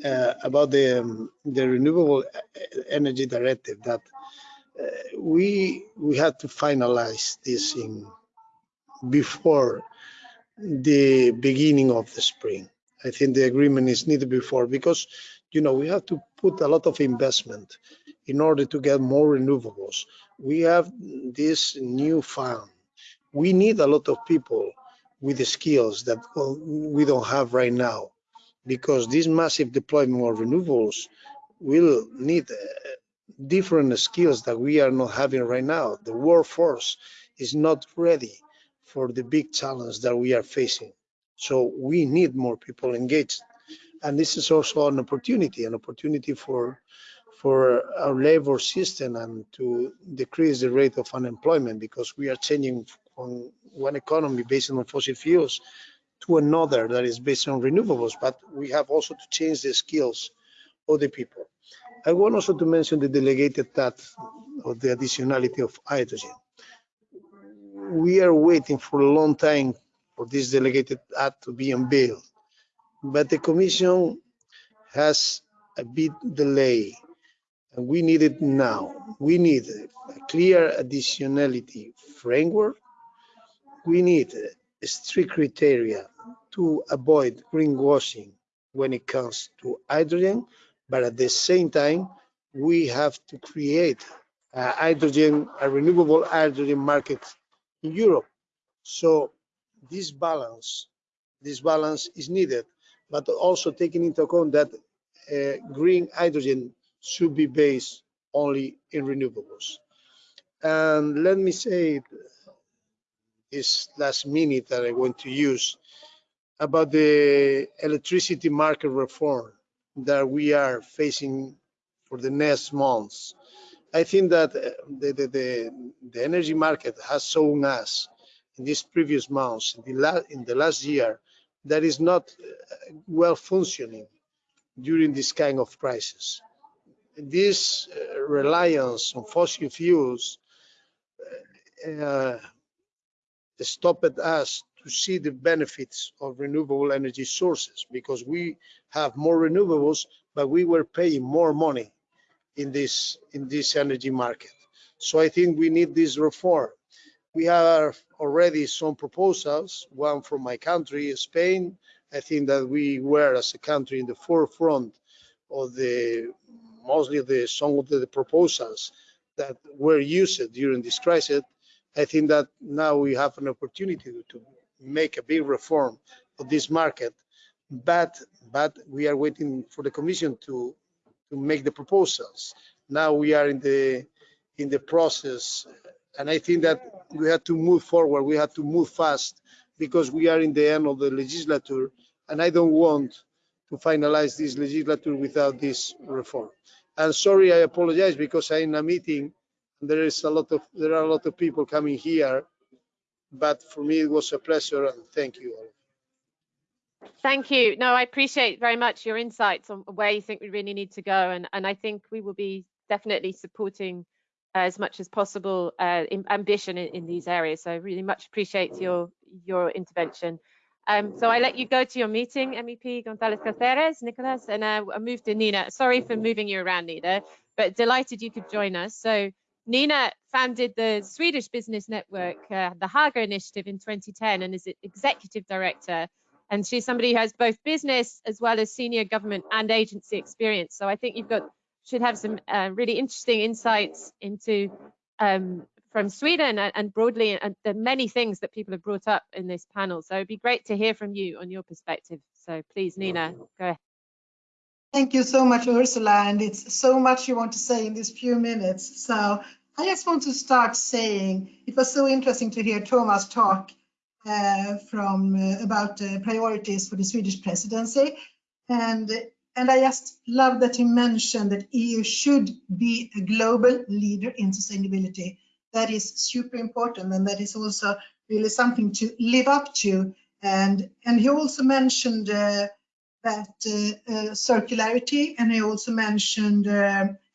uh, about the um, the renewable energy directive that uh, we we had to finalize this in before the beginning of the spring. I think the agreement is needed before because you know we have to put a lot of investment in order to get more renewables. We have this new fund. We need a lot of people with the skills that well, we don't have right now because this massive deployment of renewables will need uh, different skills that we are not having right now. The workforce is not ready for the big challenge that we are facing. So we need more people engaged. And this is also an opportunity, an opportunity for for our labor system and to decrease the rate of unemployment because we are changing from one economy based on fossil fuels to another that is based on renewables, but we have also to change the skills of the people. I want also to mention the delegated act of the additionality of hydrogen. We are waiting for a long time for this delegated act to be unveiled, but the Commission has a bit delay and we need it now. We need a clear additionality framework. We need strict criteria to avoid greenwashing when it comes to hydrogen, but at the same time, we have to create a hydrogen, a renewable hydrogen market in Europe. So this balance, this balance is needed, but also taking into account that uh, green hydrogen should be based only in renewables. And let me say this last minute that I want to use about the electricity market reform that we are facing for the next months. I think that uh, the, the, the, the energy market has shown us in these previous months, in the, la in the last year, that is not uh, well functioning during this kind of crisis. This uh, reliance on fossil fuels uh, stopped us to see the benefits of renewable energy sources because we have more renewables, but we were paying more money in this in this energy market. So I think we need this reform. We have already some proposals, one from my country, Spain. I think that we were as a country in the forefront of the mostly the some of the proposals that were used during this crisis. I think that now we have an opportunity to make a big reform of this market, but but we are waiting for the Commission to to make the proposals. Now we are in the in the process, and I think that we have to move forward. We have to move fast because we are in the end of the legislature, and I don't want to finalize this legislature without this reform. And sorry, I apologize because I'm in a meeting. And there is a lot of there are a lot of people coming here, but for me it was a pleasure and thank you all. Thank you. No, I appreciate very much your insights on where you think we really need to go, and and I think we will be definitely supporting uh, as much as possible uh, ambition in, in, these areas. So I really much appreciate your your intervention. Um, so I let you go to your meeting, MEP Gonzalez Casares, Nicolas, and uh, I move to Nina. Sorry for moving you around, Nina, but delighted you could join us. So Nina founded the Swedish business network, uh, the Haga Initiative in 2010 and is executive director and she's somebody who has both business as well as senior government and agency experience. So I think you've got should have some uh, really interesting insights into um, from Sweden and, and broadly and the many things that people have brought up in this panel. So it'd be great to hear from you on your perspective. So please, Nina, go ahead. Thank you so much, Ursula. And it's so much you want to say in these few minutes. So I just want to start saying it was so interesting to hear Thomas talk from uh, about uh, priorities for the Swedish presidency. And, and I just love that he mentioned that EU should be a global leader in sustainability. That is super important and that is also really something to live up to. And, and he also mentioned uh, that uh, uh, circularity and he also mentioned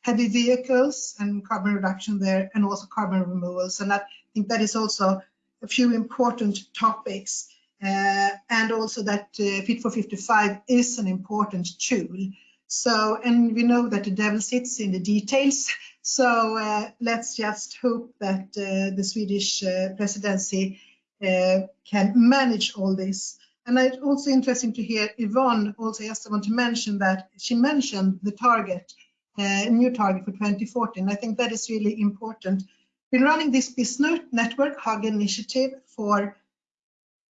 heavy vehicles and carbon reduction there and also carbon removals. And I think that is also a few important topics uh, and also that uh, Fit for 55 is an important tool. So, and we know that the devil sits in the details. So uh, let's just hope that uh, the Swedish uh, presidency uh, can manage all this. And it's also interesting to hear Yvonne also just want to mention that she mentioned the target, new target for 2014. I think that is really important been running this business network, Haga Initiative, for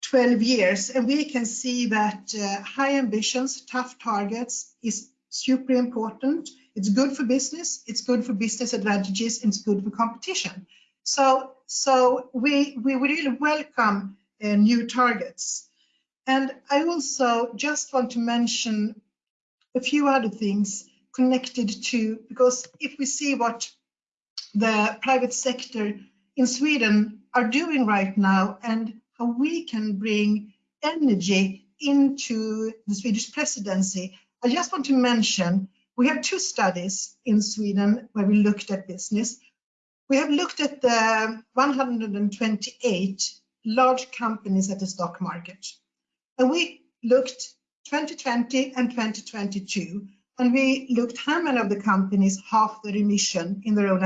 12 years, and we can see that uh, high ambitions, tough targets is super important. It's good for business, it's good for business advantages, and it's good for competition. So, so we, we really welcome uh, new targets. And I also just want to mention a few other things connected to, because if we see what the private sector in Sweden are doing right now and how we can bring energy into the Swedish presidency. I just want to mention we have two studies in Sweden where we looked at business. We have looked at the 128 large companies at the stock market. And we looked 2020 and 2022 and we looked how many of the companies half their emission in their own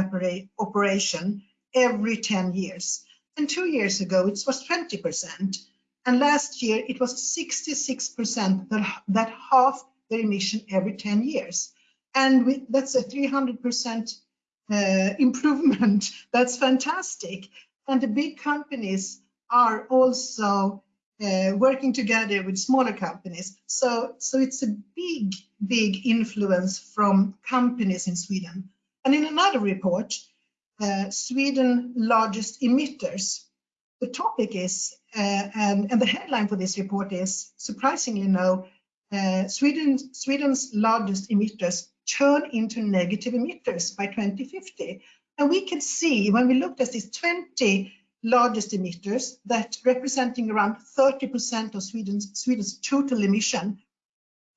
operation every 10 years. And two years ago, it was 20%. And last year, it was 66% that, that half their emission every 10 years. And we, that's a 300% uh, improvement. That's fantastic. And the big companies are also uh, working together with smaller companies. So, so it's a big, big influence from companies in Sweden. And in another report, uh, Sweden largest emitters, the topic is, uh, and, and the headline for this report is, surprisingly no, uh, Sweden, Sweden's largest emitters turn into negative emitters by 2050. And we can see when we looked at these 20 largest emitters that representing around 30% of Sweden's, Sweden's total emission,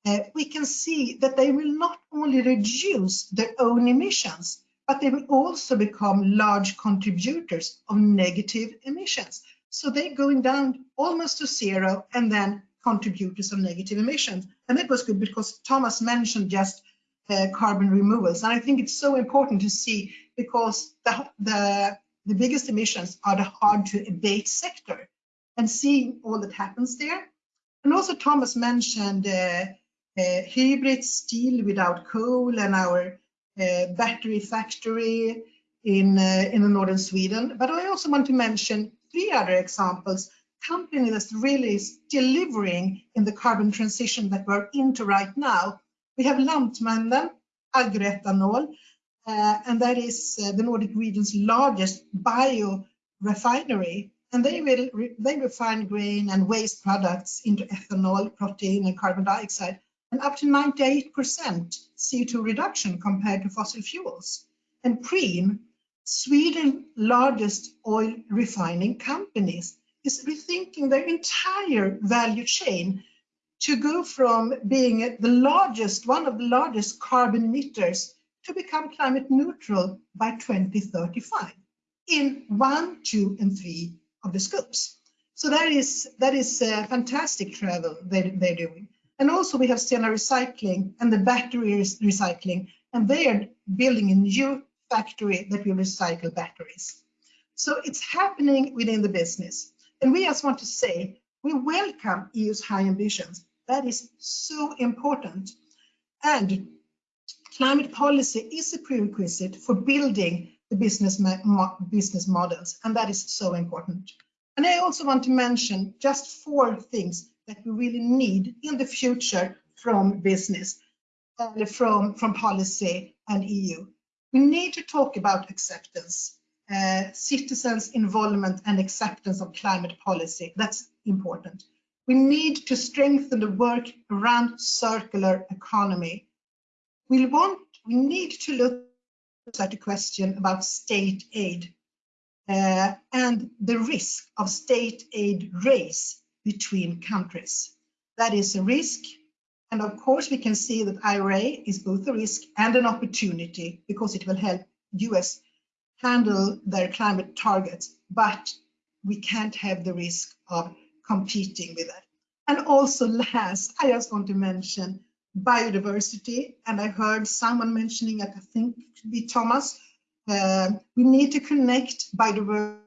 uh, we can see that they will not only reduce their own emissions, but they will also become large contributors of negative emissions. So they're going down almost to zero and then contributors of negative emissions. And that was good because Thomas mentioned just uh, carbon removals. And I think it's so important to see because the, the the biggest emissions are the hard to abate sector and seeing all that happens there. And also Thomas mentioned uh, uh, HYBRIT steel without coal and our uh, battery factory in, uh, in the northern Sweden. But I also want to mention three other examples, company that's really delivering in the carbon transition that we're into right now. We have Lantmännen, agroethanol, uh, and that is uh, the Nordic region's largest bio refinery. And they will they refine grain and waste products into ethanol, protein, and carbon dioxide, and up to 98% CO2 reduction compared to fossil fuels. And Preem, Sweden's largest oil refining companies, is rethinking their entire value chain to go from being the largest, one of the largest carbon emitters to become climate neutral by 2035 in one, two, and three of the scopes. So that is that is fantastic travel they, they're doing. And also we have Stena Recycling and the battery recycling, and they are building a new factory that will recycle batteries. So it's happening within the business. And we just want to say, we welcome EU's high ambitions. That is so important. And climate policy is a prerequisite for building the business, mo business models, and that is so important. And I also want to mention just four things that we really need in the future from business, uh, from, from policy and EU. We need to talk about acceptance, uh, citizens' involvement and acceptance of climate policy. That's important. We need to strengthen the work around circular economy we want, we need to look at the question about state aid uh, and the risk of state aid race between countries. That is a risk. And of course, we can see that IRA is both a risk and an opportunity because it will help US handle their climate targets, but we can't have the risk of competing with that. And also last, I just want to mention biodiversity, and I heard someone mentioning it, I think it could be Thomas. Uh, we need to connect biodiversity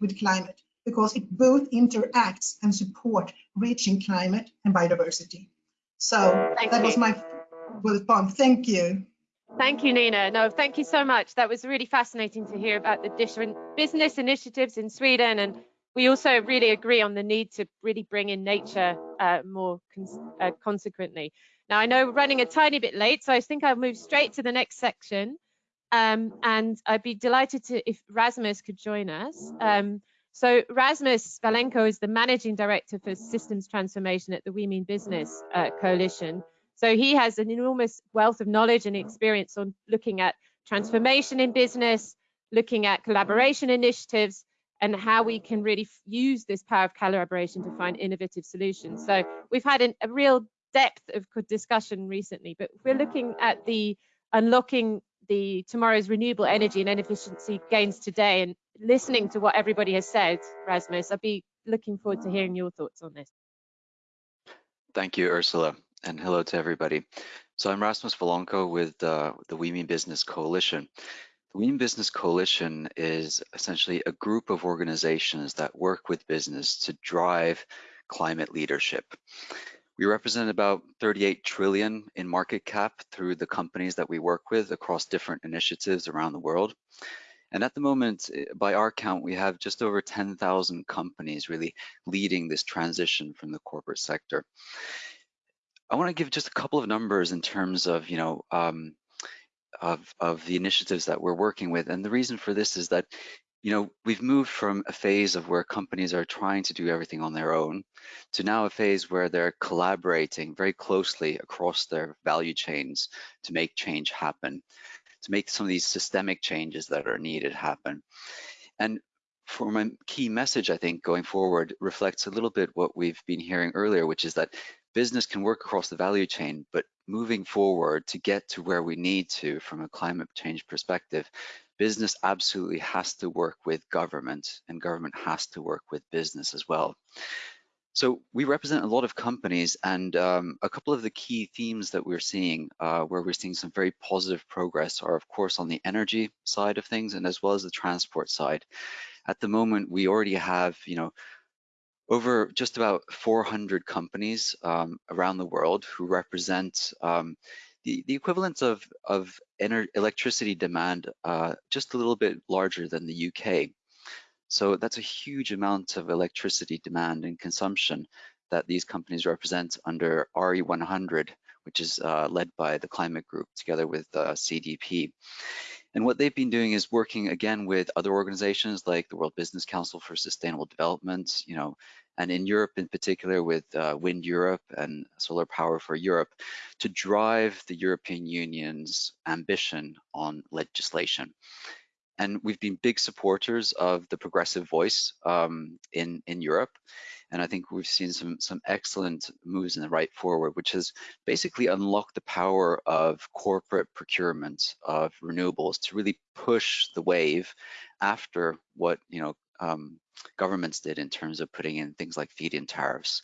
with climate because it both interacts and support reaching climate and biodiversity. So thank that you. was my point. Thank you. Thank you, Nina. No, thank you so much. That was really fascinating to hear about the different business initiatives in Sweden and we also really agree on the need to really bring in nature uh, more cons uh, consequently. Now, I know we're running a tiny bit late, so I think I'll move straight to the next section. Um, and I'd be delighted to if Rasmus could join us. Um, so Rasmus Valanko is the Managing Director for Systems Transformation at the We Mean Business uh, Coalition. So he has an enormous wealth of knowledge and experience on looking at transformation in business, looking at collaboration initiatives, and how we can really use this power of collaboration to find innovative solutions. So we've had an, a real depth of discussion recently, but we're looking at the unlocking the tomorrow's renewable energy and efficiency gains today and listening to what everybody has said, Rasmus, I'd be looking forward to hearing your thoughts on this. Thank you, Ursula, and hello to everybody. So I'm Rasmus Valanko with uh, the We Mean Business Coalition. The We Mean Business Coalition is essentially a group of organizations that work with business to drive climate leadership. We represent about 38 trillion in market cap through the companies that we work with across different initiatives around the world. And at the moment, by our count, we have just over 10,000 companies really leading this transition from the corporate sector. I want to give just a couple of numbers in terms of, you know, um, of, of the initiatives that we're working with. And the reason for this is that, you know, we've moved from a phase of where companies are trying to do everything on their own to now a phase where they're collaborating very closely across their value chains to make change happen, to make some of these systemic changes that are needed happen. And for my key message, I think, going forward reflects a little bit what we've been hearing earlier, which is that business can work across the value chain, but moving forward to get to where we need to from a climate change perspective, business absolutely has to work with government and government has to work with business as well. So we represent a lot of companies and um, a couple of the key themes that we're seeing uh, where we're seeing some very positive progress are of course on the energy side of things and as well as the transport side. At the moment, we already have, you know, over just about 400 companies um, around the world who represent um, the, the equivalent of, of electricity demand uh, just a little bit larger than the UK. So that's a huge amount of electricity demand and consumption that these companies represent under RE100, which is uh, led by the Climate Group together with uh, CDP. And what they've been doing is working again with other organizations like the World Business Council for Sustainable Development, you know, and in Europe in particular with uh, Wind Europe and Solar Power for Europe to drive the European Union's ambition on legislation. And we've been big supporters of the progressive voice um, in, in Europe. And I think we've seen some, some excellent moves in the right forward, which has basically unlocked the power of corporate procurement of renewables to really push the wave after what you know um, governments did in terms of putting in things like feed-in tariffs.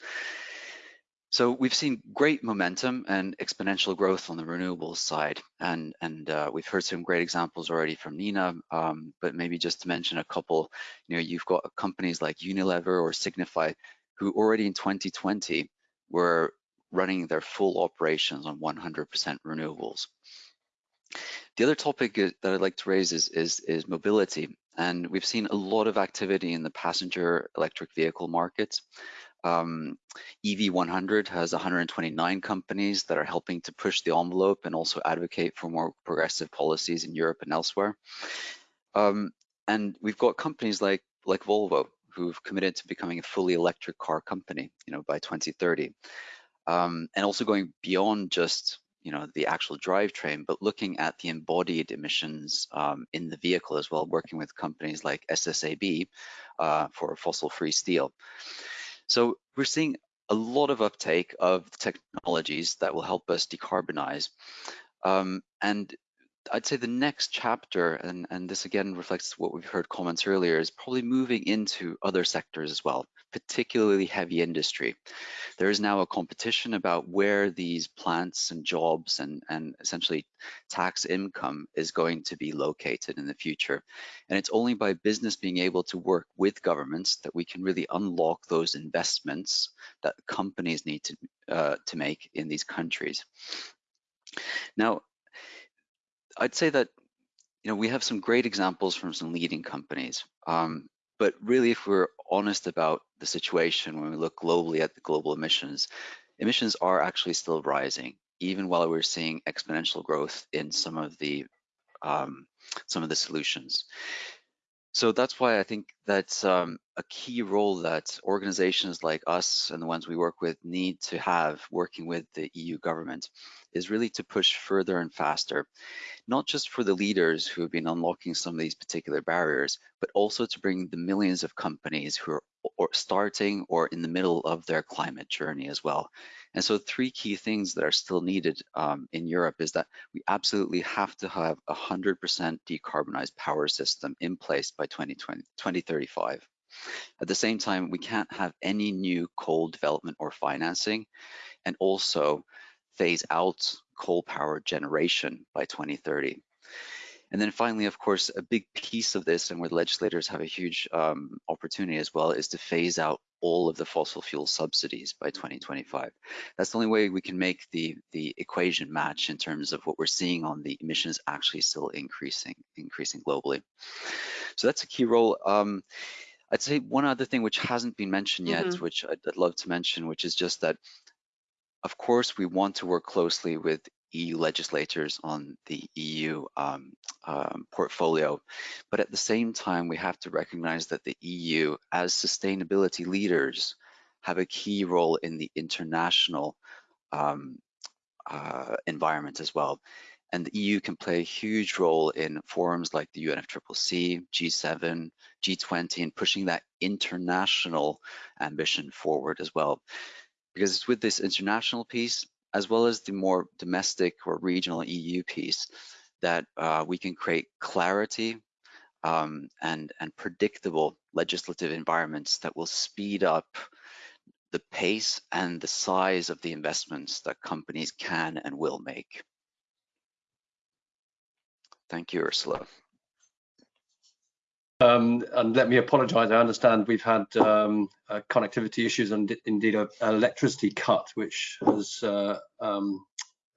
So we've seen great momentum and exponential growth on the renewables side, and and uh, we've heard some great examples already from Nina. Um, but maybe just to mention a couple, you know, you've got companies like Unilever or Signify, who already in 2020 were running their full operations on 100% renewables. The other topic that I'd like to raise is, is, is mobility. And we've seen a lot of activity in the passenger electric vehicle market. Um, EV100 has 129 companies that are helping to push the envelope and also advocate for more progressive policies in Europe and elsewhere. Um, and we've got companies like like Volvo who've committed to becoming a fully electric car company, you know, by 2030, um, and also going beyond just you know the actual drivetrain, but looking at the embodied emissions um, in the vehicle as well, working with companies like SSAB uh, for fossil-free steel. So we're seeing a lot of uptake of technologies that will help us decarbonize. Um, and I'd say the next chapter, and, and this again reflects what we've heard comments earlier, is probably moving into other sectors as well, particularly heavy industry. There is now a competition about where these plants and jobs and, and essentially tax income is going to be located in the future. And it's only by business being able to work with governments that we can really unlock those investments that companies need to, uh, to make in these countries. Now, I'd say that you know we have some great examples from some leading companies, um, but really, if we're honest about the situation when we look globally at the global emissions, emissions are actually still rising, even while we're seeing exponential growth in some of the um, some of the solutions. So that's why I think that um, a key role that organizations like us and the ones we work with need to have working with the EU government is really to push further and faster, not just for the leaders who have been unlocking some of these particular barriers, but also to bring the millions of companies who are or starting or in the middle of their climate journey as well. And so three key things that are still needed um, in Europe is that we absolutely have to have a 100% decarbonized power system in place by 2020, 2035. At the same time, we can't have any new coal development or financing, and also phase out coal power generation by 2030. And then finally, of course, a big piece of this and where legislators have a huge um, opportunity as well is to phase out all of the fossil fuel subsidies by 2025. That's the only way we can make the, the equation match in terms of what we're seeing on the emissions actually still increasing, increasing globally. So that's a key role. Um, I'd say one other thing which hasn't been mentioned yet, mm -hmm. which I'd, I'd love to mention, which is just that, of course, we want to work closely with EU legislators on the EU um, um, portfolio. But at the same time, we have to recognize that the EU, as sustainability leaders, have a key role in the international um, uh, environment as well. And the EU can play a huge role in forums like the UNFCCC, G7, G20, and pushing that international ambition forward as well. Because it's with this international piece as well as the more domestic or regional EU piece that uh, we can create clarity um, and, and predictable legislative environments that will speed up the pace and the size of the investments that companies can and will make. Thank you, Ursula. Um, and let me apologize. I understand we've had um, uh, connectivity issues and indeed an electricity cut, which has uh, um,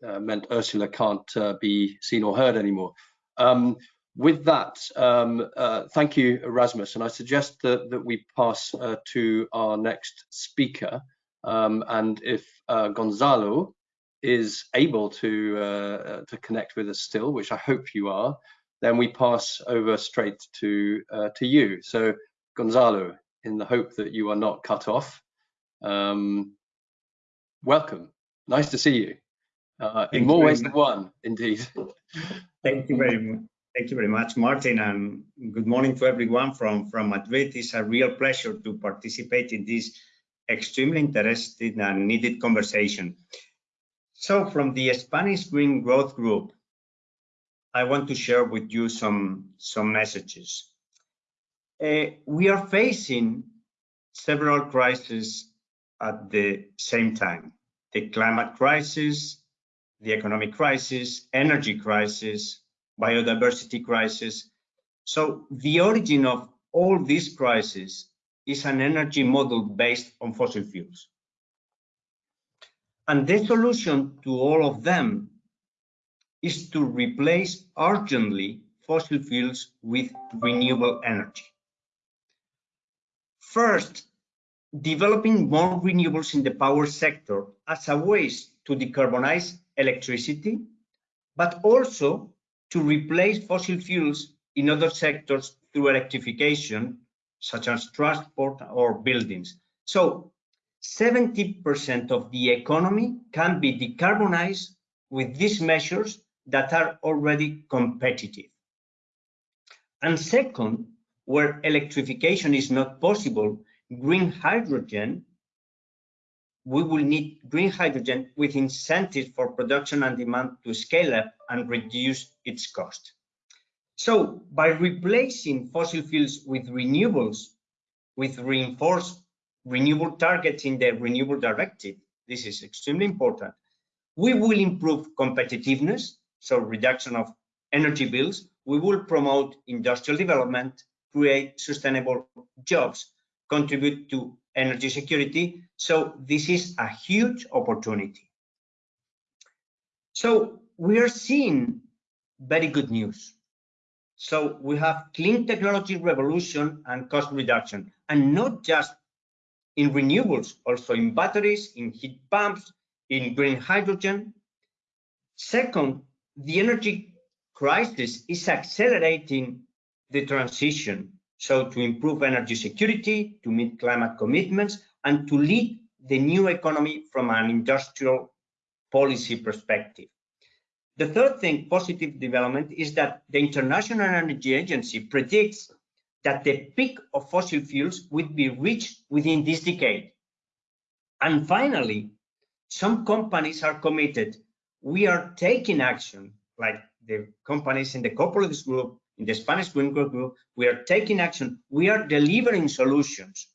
uh, meant Ursula can't uh, be seen or heard anymore. Um, with that, um, uh, thank you, Erasmus. And I suggest that, that we pass uh, to our next speaker. Um, and if Gonzalo is able to, to connect with us still, which I hope you are, then we pass over straight to uh, to you. So Gonzalo, in the hope that you are not cut off, um, welcome. Nice to see you. Uh, in more ways than one, indeed. Thank you very much. Thank you very much, Martin, and good morning to everyone from, from Madrid. It's a real pleasure to participate in this extremely interesting and needed conversation. So from the Spanish Green Growth Group, I want to share with you some, some messages. Uh, we are facing several crises at the same time. The climate crisis, the economic crisis, energy crisis, biodiversity crisis. So the origin of all these crises is an energy model based on fossil fuels. And the solution to all of them is to replace urgently fossil fuels with renewable energy. First, developing more renewables in the power sector as a way to decarbonize electricity, but also to replace fossil fuels in other sectors through electrification, such as transport or buildings. So 70% of the economy can be decarbonized with these measures that are already competitive. And second, where electrification is not possible, green hydrogen, we will need green hydrogen with incentives for production and demand to scale up and reduce its cost. So by replacing fossil fuels with renewables, with reinforced renewable targets in the renewable directive, this is extremely important, we will improve competitiveness so reduction of energy bills, we will promote industrial development, create sustainable jobs, contribute to energy security. So this is a huge opportunity. So we are seeing very good news. So we have clean technology revolution and cost reduction, and not just in renewables, also in batteries, in heat pumps, in green hydrogen. Second, the energy crisis is accelerating the transition. So to improve energy security, to meet climate commitments, and to lead the new economy from an industrial policy perspective. The third thing, positive development, is that the International Energy Agency predicts that the peak of fossil fuels would be reached within this decade. And finally, some companies are committed we are taking action, like the companies in the corporate group, in the Spanish Green Group, we are taking action, we are delivering solutions.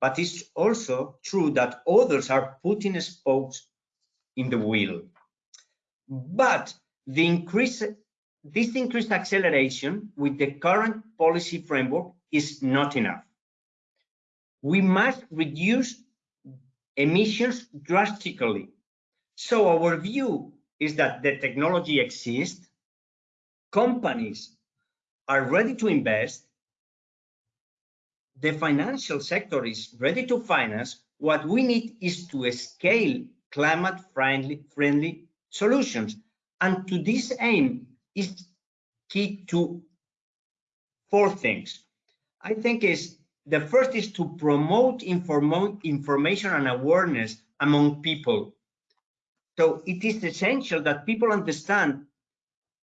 But it's also true that others are putting spokes in the wheel. But the increase, this increased acceleration with the current policy framework is not enough. we must reduce emissions drastically. So our view is that the technology exists, companies are ready to invest, the financial sector is ready to finance. What we need is to scale climate friendly, friendly solutions. And to this aim is key to four things. I think is the first is to promote inform information and awareness among people. So it is essential that people understand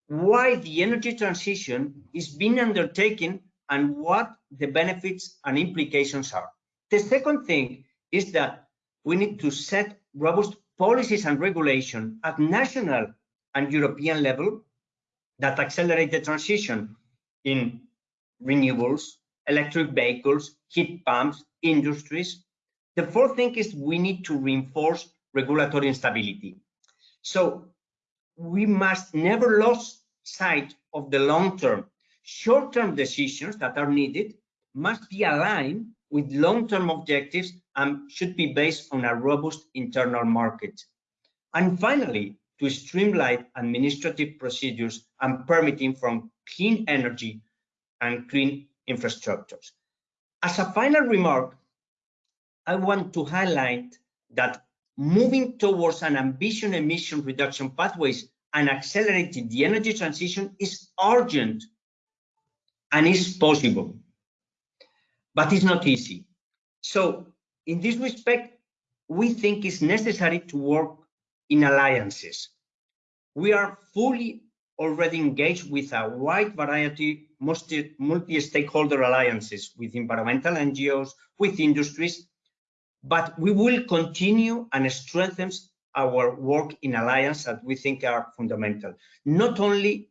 why the energy transition is being undertaken and what the benefits and implications are. The second thing is that we need to set robust policies and regulation at national and European level that accelerate the transition in renewables, electric vehicles, heat pumps, industries. The fourth thing is we need to reinforce regulatory stability. So we must never lose sight of the long term. Short-term decisions that are needed must be aligned with long-term objectives and should be based on a robust internal market. And finally, to streamline administrative procedures and permitting from clean energy and clean infrastructures. As a final remark, I want to highlight that moving towards an ambitious emission reduction pathways and accelerating the energy transition is urgent and is possible, but it's not easy. So in this respect, we think it's necessary to work in alliances. We are fully already engaged with a wide variety multi-stakeholder alliances with environmental NGOs, with industries, but we will continue and strengthen our work in alliance that we think are fundamental. Not only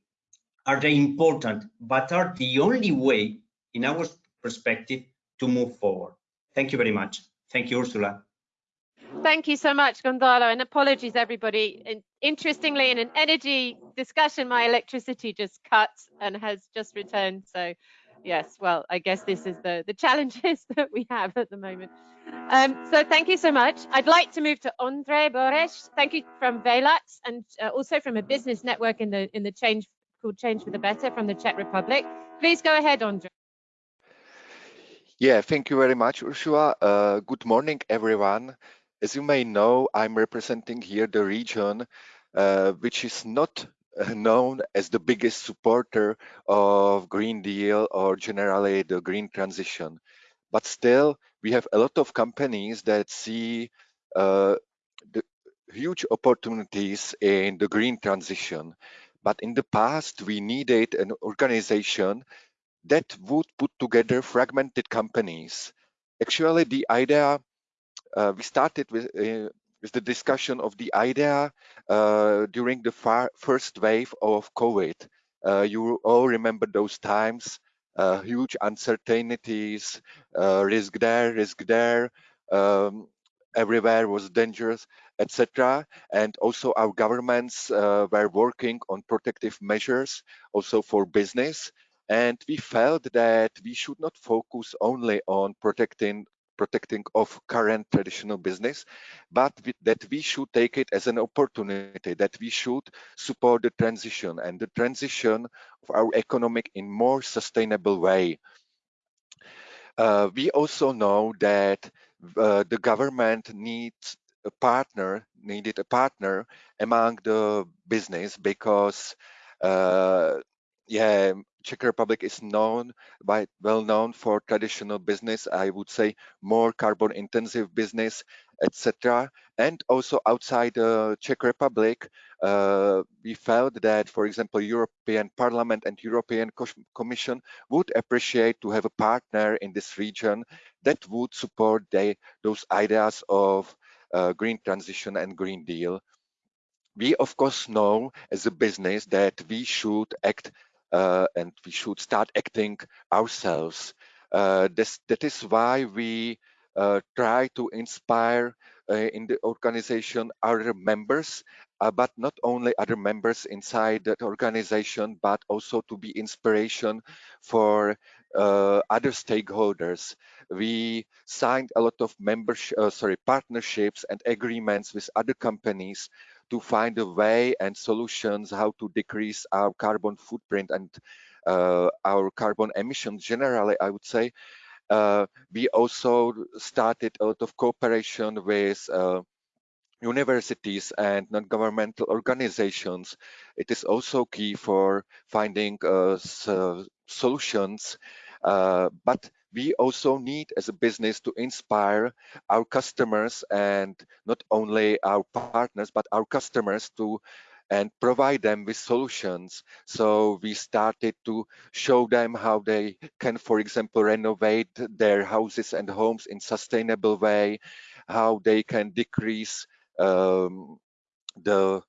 are they important, but are the only way, in our perspective, to move forward. Thank you very much. Thank you, Ursula. Thank you so much, Gonzalo, and apologies, everybody. Interestingly, in an energy discussion, my electricity just cut and has just returned. So, yes, well, I guess this is the, the challenges that we have at the moment. Um, so thank you so much. I'd like to move to Andre Boresh. Thank you from Velux and uh, also from a business network in the in the change called Change for the Better from the Czech Republic. Please go ahead, Andre. Yeah, thank you very much, Ursula. Uh, good morning, everyone. As you may know, I'm representing here the region uh, which is not uh, known as the biggest supporter of Green Deal or generally the green transition. But still, we have a lot of companies that see uh, the huge opportunities in the green transition. But in the past, we needed an organization that would put together fragmented companies. Actually, the idea uh, we started with uh, with the discussion of the idea uh, during the far, first wave of COVID. Uh, you all remember those times, uh, huge uncertainties, uh, risk there, risk there, um, everywhere was dangerous, etc. And also our governments were working on protective measures also for business. And we felt that we should not focus only on protecting protecting of current traditional business, but that we should take it as an opportunity, that we should support the transition and the transition of our economic in more sustainable way. Uh, we also know that uh, the government needs a partner, needed a partner among the business because uh, yeah, Czech Republic is known by well known for traditional business. I would say more carbon intensive business, etc. And also outside the Czech Republic, uh, we felt that, for example, European Parliament and European Commission would appreciate to have a partner in this region that would support those ideas of uh, green transition and Green Deal. We of course know as a business that we should act uh, and we should start acting ourselves. Uh, this, that is why we uh, try to inspire in the organization other members, but not only other members inside that organization, but also to be inspiration for uh, other stakeholders. We signed a lot of membership, uh, sorry, partnerships and agreements with other companies to find a way and solutions how to decrease our carbon footprint and uh, our carbon emissions generally, I would say. Uh, we also started a lot of cooperation with uh, universities and non-governmental organizations. It is also key for finding uh, solutions, uh, but we also need as a business to inspire our customers and not only our partners, but our customers to and provide them with solutions. So we started to show them how they can, for example, renovate their houses and homes in sustainable way, how they can decrease um, the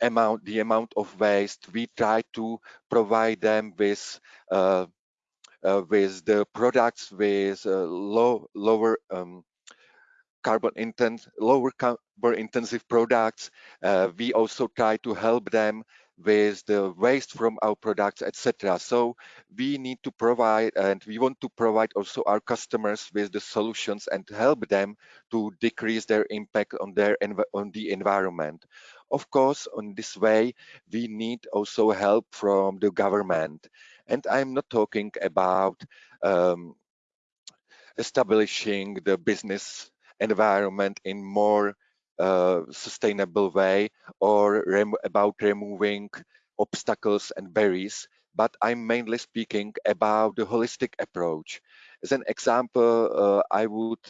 amount the amount of waste. We try to provide them with uh, with the products with uh, low lower um, carbon intense lower carbon intensive products. Uh, we also try to help them with the waste from our products, etc. So we need to provide and we want to provide also our customers with the solutions and help them to decrease their impact on their on the environment. Of course, on this way, we need also help from the government. And I'm not talking about um, establishing the business environment in more uh, sustainable way or rem about removing obstacles and barriers, but I'm mainly speaking about the holistic approach. As an example, uh, I would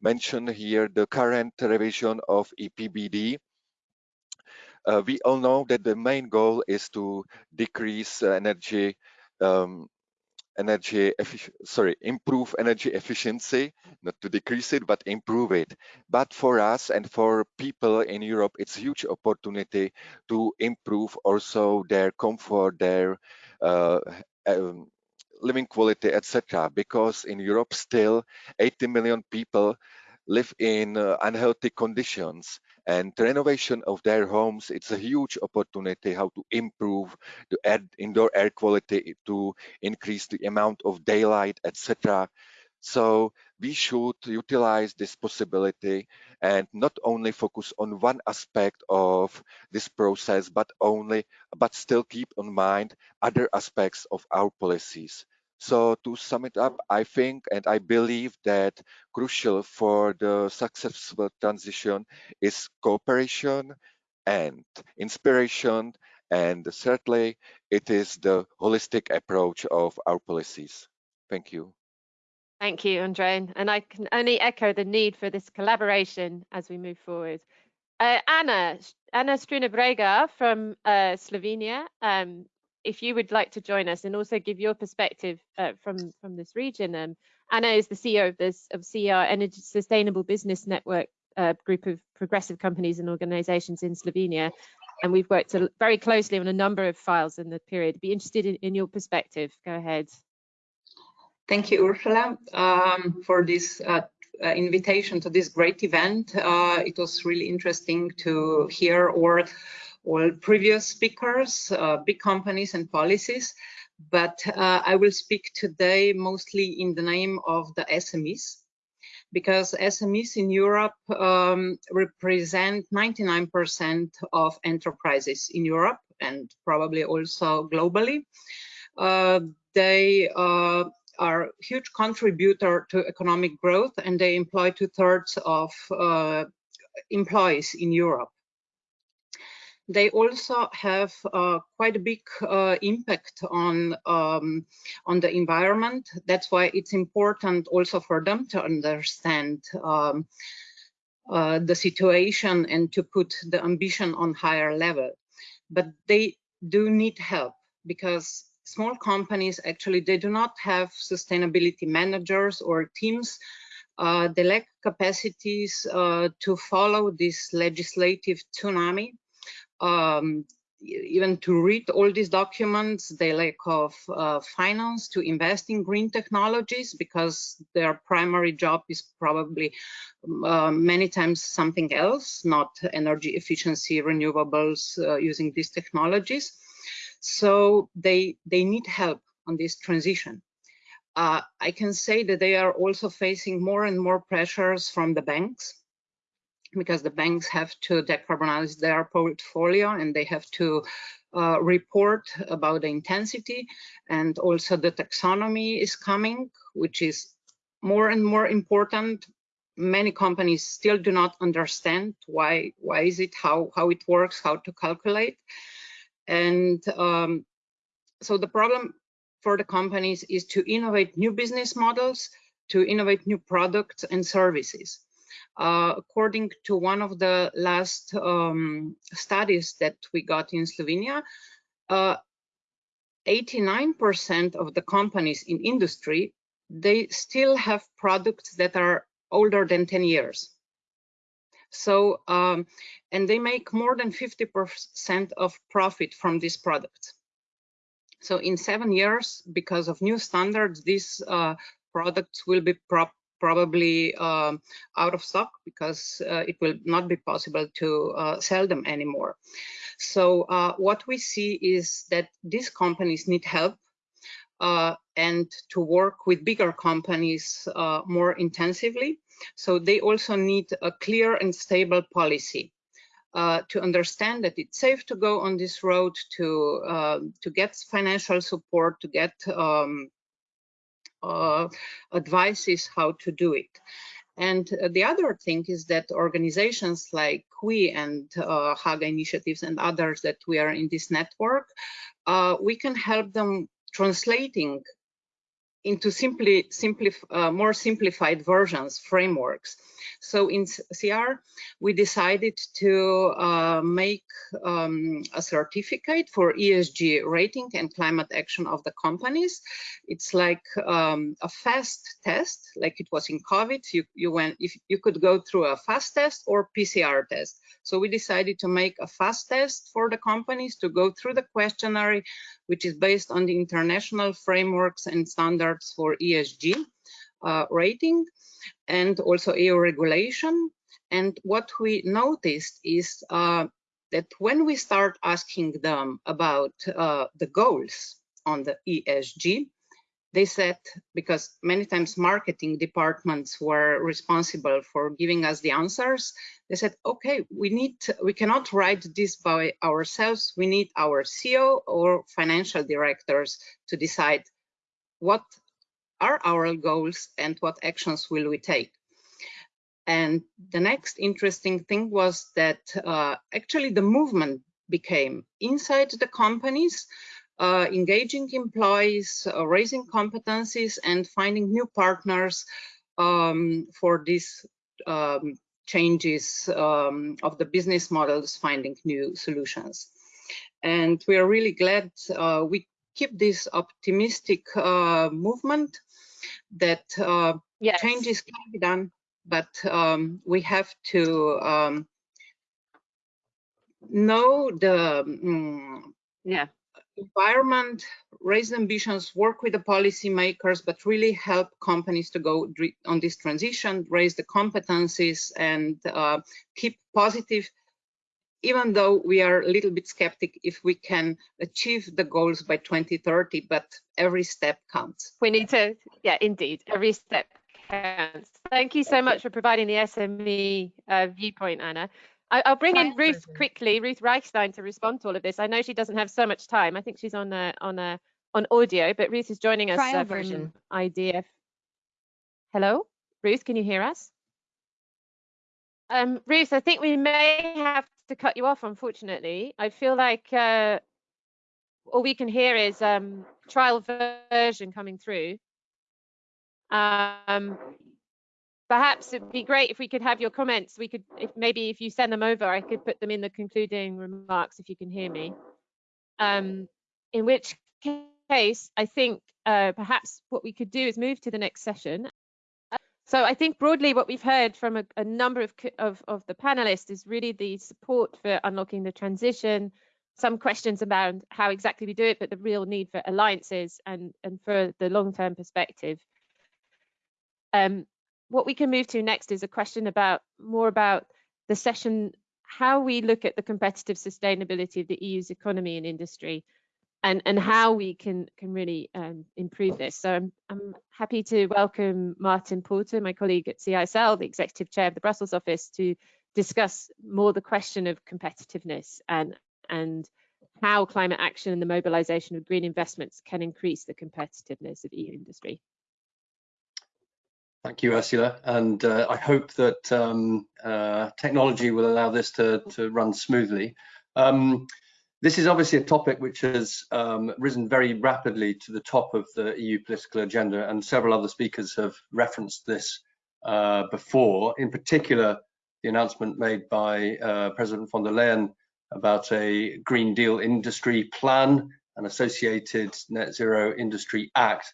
mention here the current revision of EPBD. Uh, we all know that the main goal is to decrease energy um, energy sorry improve energy efficiency not to decrease it but improve it. But for us and for people in europe it's huge opportunity to improve also their comfort their uh, um, living quality etc because in europe still 80 million people live in uh, unhealthy conditions and renovation of their homes it's a huge opportunity how to improve the air, indoor air quality to increase the amount of daylight etc so we should utilize this possibility and not only focus on one aspect of this process but only but still keep in mind other aspects of our policies so to sum it up, I think and I believe that crucial for the successful transition is cooperation and inspiration. And thirdly, it is the holistic approach of our policies. Thank you. Thank you, Andre. And I can only echo the need for this collaboration as we move forward. Uh, Anna, Anna Struna Bregar from uh, Slovenia, um, if you would like to join us and also give your perspective uh, from from this region. Um, Anna is the CEO of this of CR Energy Sustainable Business Network uh, group of progressive companies and organizations in Slovenia, and we've worked very closely on a number of files in the period. Be interested in, in your perspective. Go ahead. Thank you, Ursula, um, for this uh, uh, invitation to this great event. Uh, it was really interesting to hear or all previous speakers, uh, big companies and policies, but uh, I will speak today mostly in the name of the SMEs because SMEs in Europe um, represent 99% of enterprises in Europe and probably also globally. Uh, they uh, are a huge contributor to economic growth and they employ two thirds of uh, employees in Europe they also have uh, quite a big uh, impact on um, on the environment. That's why it's important also for them to understand um, uh, the situation and to put the ambition on higher level. But they do need help because small companies actually they do not have sustainability managers or teams uh, they lack capacities uh, to follow this legislative tsunami um, even to read all these documents, they lack of uh, finance to invest in green technologies because their primary job is probably uh, many times something else, not energy efficiency, renewables uh, using these technologies. So they, they need help on this transition. uh, I can say that they are also facing more and more pressures from the banks because the banks have to decarbonize their portfolio and they have to uh, report about the intensity and also the taxonomy is coming, which is more and more important. Many companies still do not understand why why is it how how it works, how to calculate, and um, so the problem for the companies is to innovate new business models, to innovate new products and services. Uh, according to one of the last um, studies that we got in Slovenia, 89% uh, of the companies in industry, they still have products that are older than 10 years. So, um, and they make more than 50% of profit from these products. So in seven years, because of new standards, these uh, products will be probably um, out of stock because uh, it will not be possible to uh, sell them anymore. So uh, what we see is that these companies need help uh, and to work with bigger companies uh, more intensively. So they also need a clear and stable policy. Uh, to understand that it's safe to go on this road, to uh, to get financial support, to get um, uh, advices how to do it. And uh, the other thing is that organizations like we and uh, Haga initiatives and others that we are in this network, uh, we can help them translating into simply, simply uh, more simplified versions, frameworks. So in CR, we decided to uh, make um, a certificate for ESG rating and climate action of the companies. It's like um, a fast test, like it was in COVID. You, you went, if you could go through a fast test or PCR test. So we decided to make a fast test for the companies to go through the questionnaire, which is based on the international frameworks and standards for ESG uh, rating and also EU regulation. And what we noticed is uh, that when we start asking them about uh, the goals on the ESG, they said, because many times marketing departments were responsible for giving us the answers, they said, okay, we need, we cannot write this by ourselves. We need our CEO or financial directors to decide what are our goals and what actions will we take. And the next interesting thing was that uh, actually the movement became inside the companies, uh, engaging employees, uh, raising competencies and finding new partners um, for these um, changes um, of the business models, finding new solutions. And we are really glad uh, we keep this optimistic uh, movement that uh, yes. changes can be done, but um, we have to um, know the um, yeah environment, raise ambitions, work with the policymakers, but really help companies to go on this transition, raise the competencies, and uh, keep positive even though we are a little bit skeptic if we can achieve the goals by 2030, but every step counts. We need to, yeah, indeed, every step counts. Thank you so much for providing the SME uh, viewpoint, Anna. I, will bring in Ruth quickly, Ruth Reichstein, to respond to all of this. I know she doesn't have so much time. I think she's on a, on a on audio, but Ruth is joining us uh, from IDF. Hello, Ruth, can you hear us? Um, Ruth, I think we may have to cut you off, unfortunately. I feel like uh, all we can hear is um, trial version coming through. Um, perhaps it'd be great if we could have your comments. We could, if maybe if you send them over, I could put them in the concluding remarks if you can hear me. Um, in which case, I think uh, perhaps what we could do is move to the next session so I think broadly what we've heard from a, a number of, of, of, the panelists is really the support for unlocking the transition, some questions about how exactly we do it, but the real need for alliances and, and for the long-term perspective. Um, what we can move to next is a question about more about the session, how we look at the competitive sustainability of the EU's economy and industry. And and how we can can really um, improve this. So I'm I'm happy to welcome Martin Porter, my colleague at CISL, the executive chair of the Brussels office, to discuss more the question of competitiveness and and how climate action and the mobilization of green investments can increase the competitiveness of EU industry. Thank you, Ursula. And uh, I hope that um, uh, technology will allow this to, to run smoothly. Um, this is obviously a topic which has um, risen very rapidly to the top of the EU political agenda, and several other speakers have referenced this uh, before. In particular, the announcement made by uh, President von der Leyen about a Green Deal industry plan, an associated Net Zero Industry Act,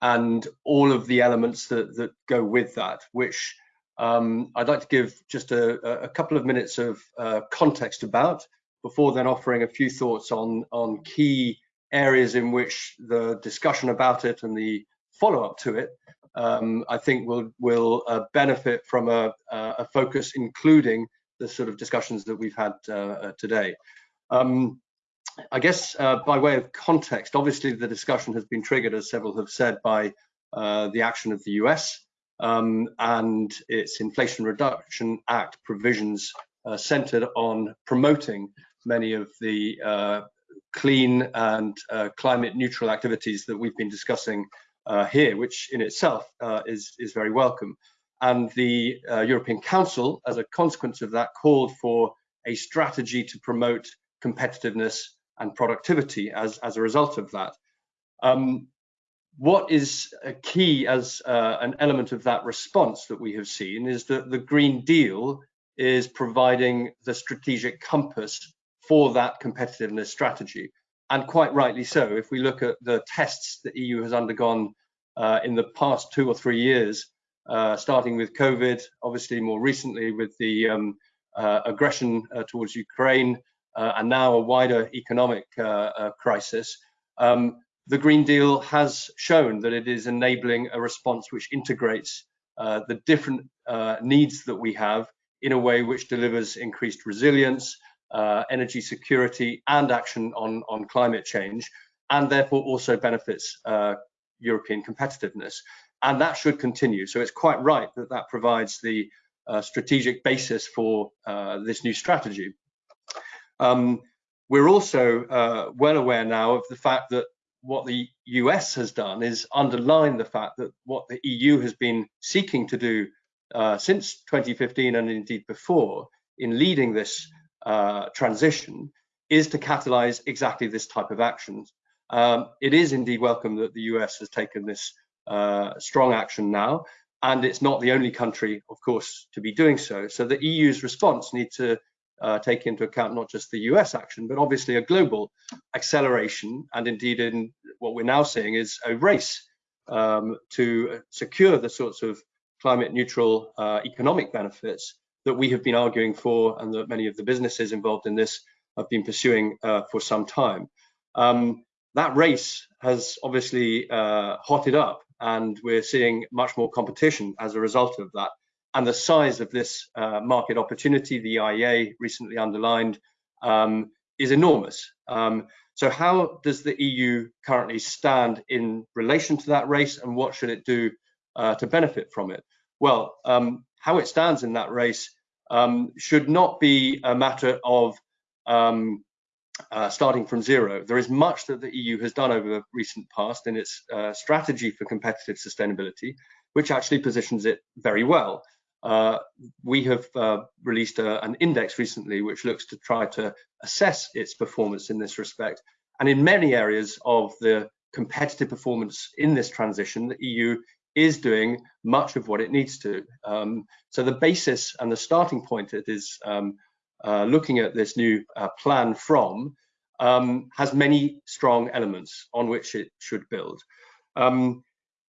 and all of the elements that, that go with that, which um, I'd like to give just a, a couple of minutes of uh, context about before then offering a few thoughts on, on key areas in which the discussion about it and the follow-up to it, um, I think will, will uh, benefit from a, a, focus including the sort of discussions that we've had uh, uh, today. Um, I guess uh, by way of context, obviously the discussion has been triggered, as several have said, by uh, the action of the US um, and its Inflation Reduction Act provisions uh, centered on promoting many of the uh, clean and uh, climate neutral activities that we've been discussing uh, here, which in itself is, is very welcome. And the European Council, as a consequence of that, called for a strategy to promote competitiveness and productivity as, as a result of that. Um, what is key as uh, an element of that response that we have seen is that the Green Deal is providing the strategic compass for that competitiveness strategy. And quite rightly so, if we look at the tests that EU has undergone uh, in the past two or three years, uh, starting with COVID, obviously more recently with the um, uh, aggression uh, towards Ukraine, uh, and now a wider economic uh, crisis, um, the Green Deal has shown that it is enabling a response which integrates the different needs that we have in a way which delivers increased resilience, uh, energy security and action on, on climate change, and therefore also benefits uh, European competitiveness. And that should continue. So it's quite right that that provides the uh, strategic basis for uh, this new strategy. Um, we're also uh, well aware now of the fact that what the US has done is underline the fact that what the EU has been seeking to do uh, since 2015 and indeed before in leading this uh, transition is to catalyze exactly this type of actions. Um, it is indeed welcome that the US has taken this uh, strong action now, and it's not the only country, of course, to be doing so. So the EU's response needs to uh, take into account not just the US action, but obviously a global acceleration, and indeed in what we're now seeing is a race um, to secure the sorts of climate neutral uh, economic benefits that we have been arguing for and that many of the businesses involved in this have been pursuing uh, for some time. Um, that race has obviously uh, hotted up and we're seeing much more competition as a result of that. And the size of this uh, market opportunity, the IEA recently underlined, um, is enormous. Um, so how does the EU currently stand in relation to that race and what should it do uh, to benefit from it? Well, um, how it stands in that race um, should not be a matter of um, uh, starting from zero. There is much that the EU has done over the recent past in its uh, strategy for competitive sustainability, which actually positions it very well. Uh, we have uh, released a, an index recently which looks to try to assess its performance in this respect. And in many areas of the competitive performance in this transition, the EU is doing much of what it needs to. Um, so the basis and the starting point it is um, uh, looking at this new uh, plan from um, has many strong elements on which it should build. Um,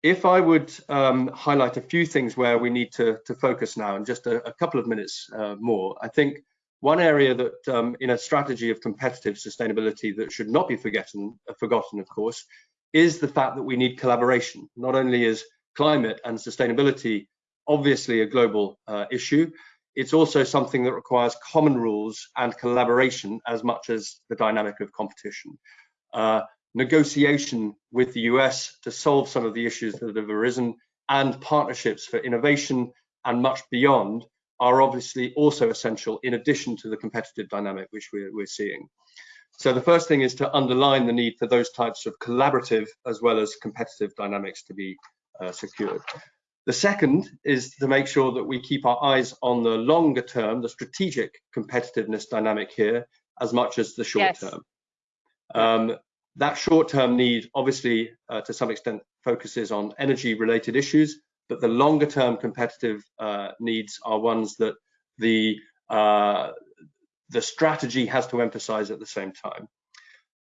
if I would um, highlight a few things where we need to, to focus now in just a, a couple of minutes uh, more, I think one area that um, in a strategy of competitive sustainability that should not be forgotten, forgotten of course, is the fact that we need collaboration, not only as climate and sustainability obviously a global uh, issue. It's also something that requires common rules and collaboration as much as the dynamic of competition. uh, negotiation with the US to solve some of the issues that have arisen and partnerships for innovation and much beyond are obviously also essential in addition to the competitive dynamic which we're, we're seeing. So the first thing is to underline the need for those types of collaborative as well as competitive dynamics to be uh, secured. The second is to make sure that we keep our eyes on the longer term, the strategic competitiveness dynamic here, as much as the short yes. term. Um, that short term need obviously uh, to some extent focuses on energy related issues, but the longer term competitive uh, needs are ones that the uh, the strategy has to emphasize at the same time.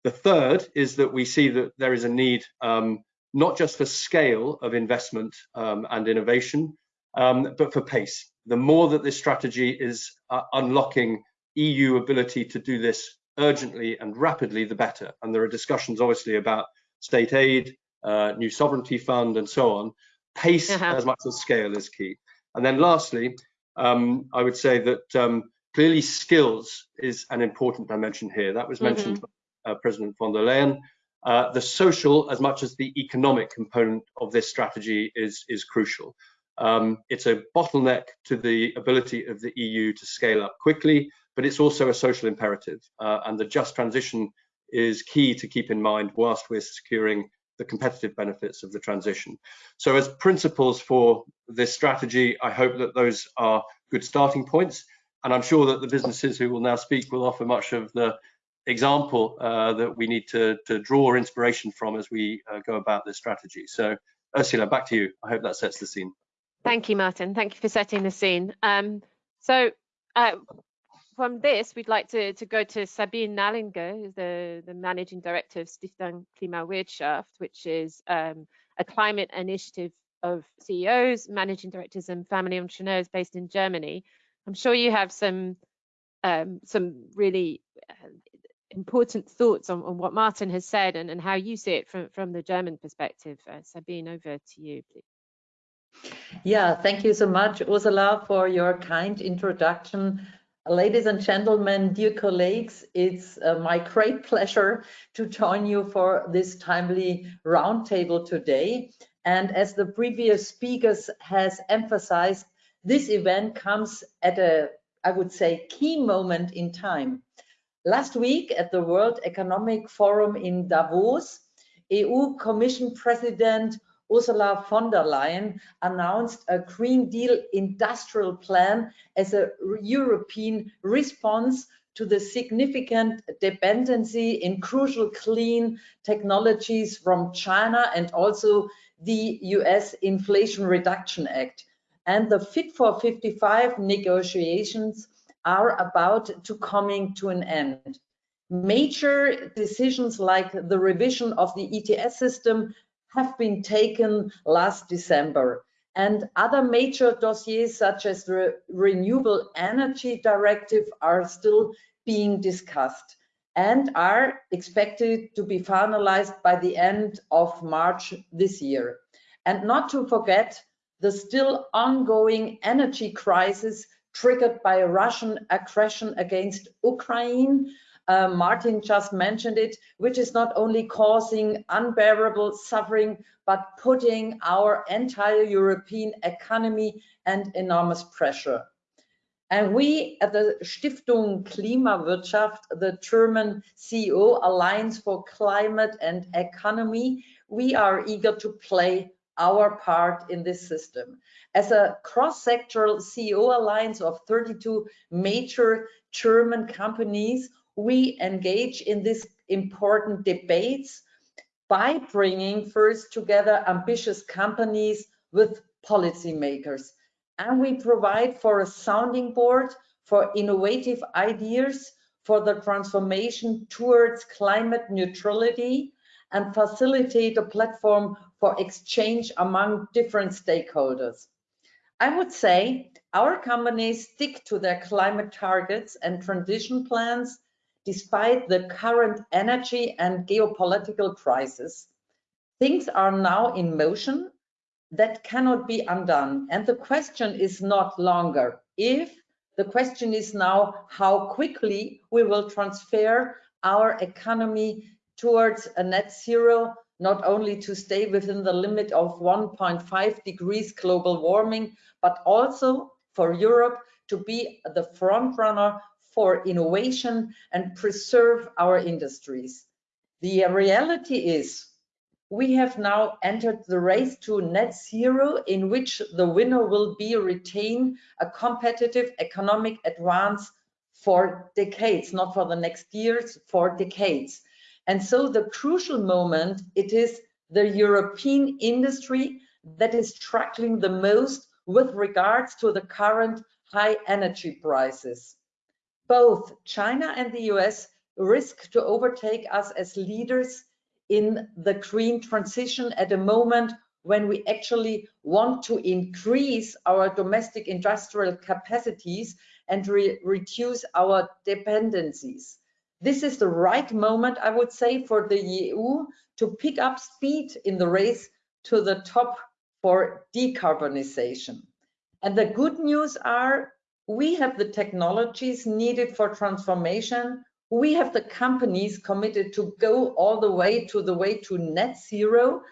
The third is that we see that there is a need um, not just for scale of investment um, and innovation, um, but for pace. The more that this strategy is uh, unlocking EU ability to do this urgently and rapidly, the better. And there are discussions, obviously, about state aid, uh, new sovereignty fund, and so on. Pace uh -huh. as much as scale is key. And then lastly, um, I would say that um, clearly skills is an important dimension here. That was mentioned mm -hmm. by uh, President von der Leyen. Uh, the social as much as the economic component of this strategy is, is crucial. Um, it's a bottleneck to the ability of the EU to scale up quickly, but it's also a social imperative. Uh, and the just transition is key to keep in mind whilst we're securing the competitive benefits of the transition. So as principles for this strategy, I hope that those are good starting points. And I'm sure that the businesses who will now speak will offer much of the example uh, that we need to, to draw inspiration from as we uh, go about this strategy. So Ursula, back to you. I hope that sets the scene. Thank you, Martin. Thank you for setting the scene. Um, so uh, from this, we'd like to, to go to Sabine Nallinger, the, the Managing Director of Stiftung Klimawirtschaft, which is um, a climate initiative of CEOs, managing directors and family entrepreneurs based in Germany. I'm sure you have some um, some really uh, important thoughts on, on what Martin has said and, and how you see it from, from the German perspective. Uh, Sabine, over to you, please. Yeah, thank you so much, Ursula, for your kind introduction. Ladies and gentlemen, dear colleagues, it's uh, my great pleasure to join you for this timely roundtable today. And as the previous speakers has emphasized, this event comes at a, I would say, key moment in time. Last week at the World Economic Forum in Davos, EU Commission President Ursula von der Leyen announced a Green Deal industrial plan as a European response to the significant dependency in crucial clean technologies from China and also the US Inflation Reduction Act. And the Fit for 55 negotiations are about to coming to an end. Major decisions like the revision of the ETS system have been taken last December and other major dossiers such as the Renewable Energy Directive are still being discussed and are expected to be finalized by the end of March this year. And not to forget the still ongoing energy crisis triggered by Russian aggression against Ukraine. Uh, Martin just mentioned it, which is not only causing unbearable suffering, but putting our entire European economy and enormous pressure. And we at the Stiftung Klimawirtschaft, the German CEO Alliance for Climate and Economy, we are eager to play our part in this system. As a cross-sectoral CEO alliance of 32 major German companies, we engage in these important debates by bringing first together ambitious companies with policymakers. And we provide for a sounding board for innovative ideas for the transformation towards climate neutrality and facilitate a platform for exchange among different stakeholders. I would say our companies stick to their climate targets and transition plans despite the current energy and geopolitical crisis. Things are now in motion that cannot be undone. And the question is not longer if, the question is now how quickly we will transfer our economy towards a net zero, not only to stay within the limit of 1.5 degrees global warming, but also for Europe to be the front runner for innovation and preserve our industries. The reality is we have now entered the race to net zero in which the winner will be retain a competitive economic advance for decades, not for the next years, for decades. And so the crucial moment, it is the European industry that is struggling the most with regards to the current high energy prices. Both China and the US risk to overtake us as leaders in the green transition at a moment when we actually want to increase our domestic industrial capacities and re reduce our dependencies. This is the right moment, I would say, for the EU to pick up speed in the race to the top for decarbonization. And the good news are we have the technologies needed for transformation. We have the companies committed to go all the way to the way to net zero.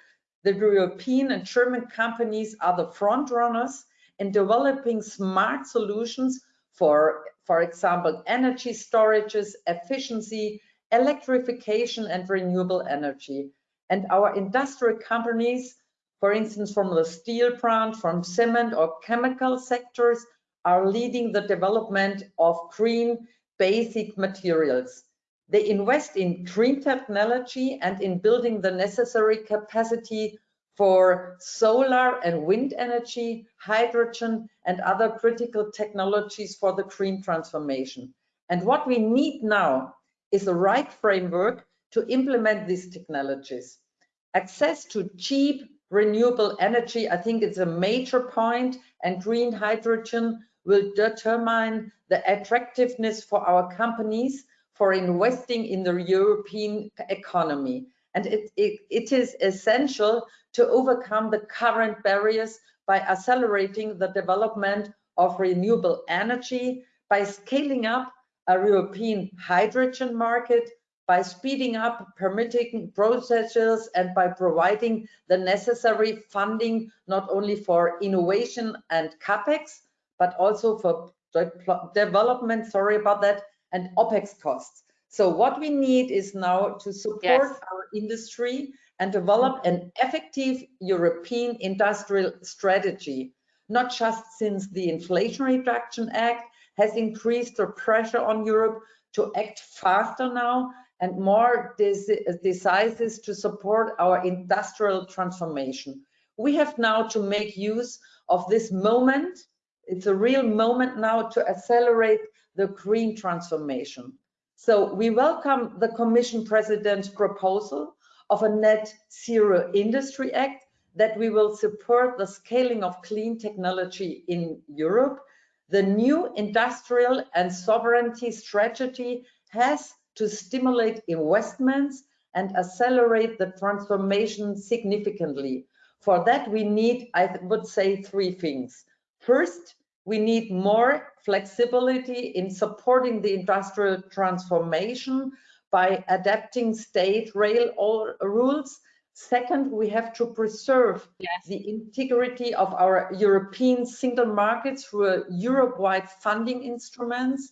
The European and German companies are the front runners in developing smart solutions for, for example, energy storages, efficiency, electrification, and renewable energy. And our industrial companies, for instance, from the steel plant, from cement or chemical sectors, are leading the development of green basic materials. They invest in green technology and in building the necessary capacity for solar and wind energy, hydrogen, and other critical technologies for the green transformation. And what we need now is the right framework to implement these technologies. Access to cheap renewable energy, I think it's a major point, and green hydrogen will determine the attractiveness for our companies for investing in the European economy. And it, it, it is essential to overcome the current barriers by accelerating the development of renewable energy, by scaling up a European hydrogen market, by speeding up permitting processes and by providing the necessary funding, not only for innovation and CAPEX, but also for development, sorry about that, and OPEX costs. So what we need is now to support yes. our industry and develop an effective European industrial strategy, not just since the Inflation Reduction Act has increased the pressure on Europe to act faster now and more decisive to support our industrial transformation. We have now to make use of this moment it's a real moment now to accelerate the green transformation. So we welcome the Commission President's proposal of a net zero industry act that we will support the scaling of clean technology in Europe. The new industrial and sovereignty strategy has to stimulate investments and accelerate the transformation significantly. For that, we need, I would say, three things. First, we need more flexibility in supporting the industrial transformation by adapting state rail rules. Second, we have to preserve yes. the integrity of our European single markets through Europe-wide funding instruments.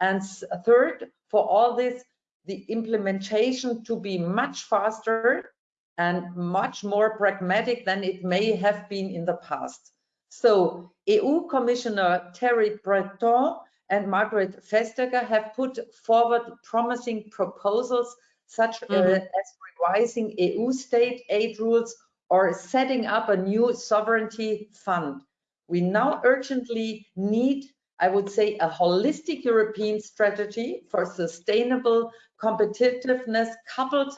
And third, for all this, the implementation to be much faster and much more pragmatic than it may have been in the past. So EU Commissioner Thierry Breton and Margrethe Vestager have put forward promising proposals such mm -hmm. as revising EU state aid rules or setting up a new sovereignty fund. We now urgently need, I would say, a holistic European strategy for sustainable competitiveness coupled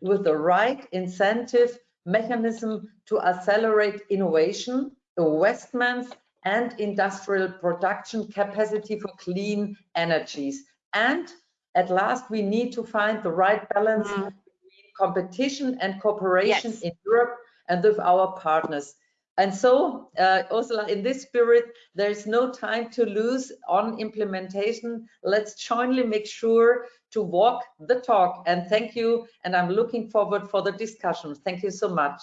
with the right incentive mechanism to accelerate innovation investments and industrial production capacity for clean energies. And at last, we need to find the right balance mm. between competition and cooperation yes. in Europe and with our partners. And so, uh, Ursula, in this spirit, there is no time to lose on implementation. Let's jointly make sure to walk the talk. And thank you. And I'm looking forward for the discussion. Thank you so much.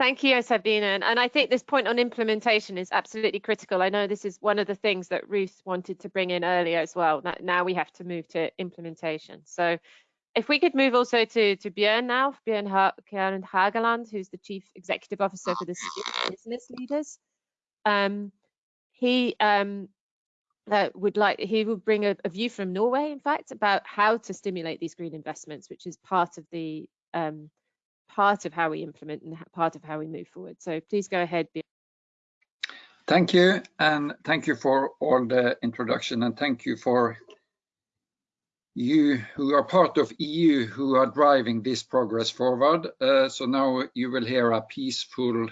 Thank you, Sabine. And, and I think this point on implementation is absolutely critical. I know this is one of the things that Ruth wanted to bring in earlier as well. That now we have to move to implementation. So if we could move also to, to Björn now, Björn ha Haugland, who's the Chief Executive Officer for the Business Leaders. Um, he um, uh, would like, he will bring a, a, view from Norway, in fact, about how to stimulate these green investments, which is part of the um, part of how we implement and part of how we move forward. So please go ahead. Thank you, and thank you for all the introduction, and thank you for you who are part of EU who are driving this progress forward. Uh, so now you will hear a peaceful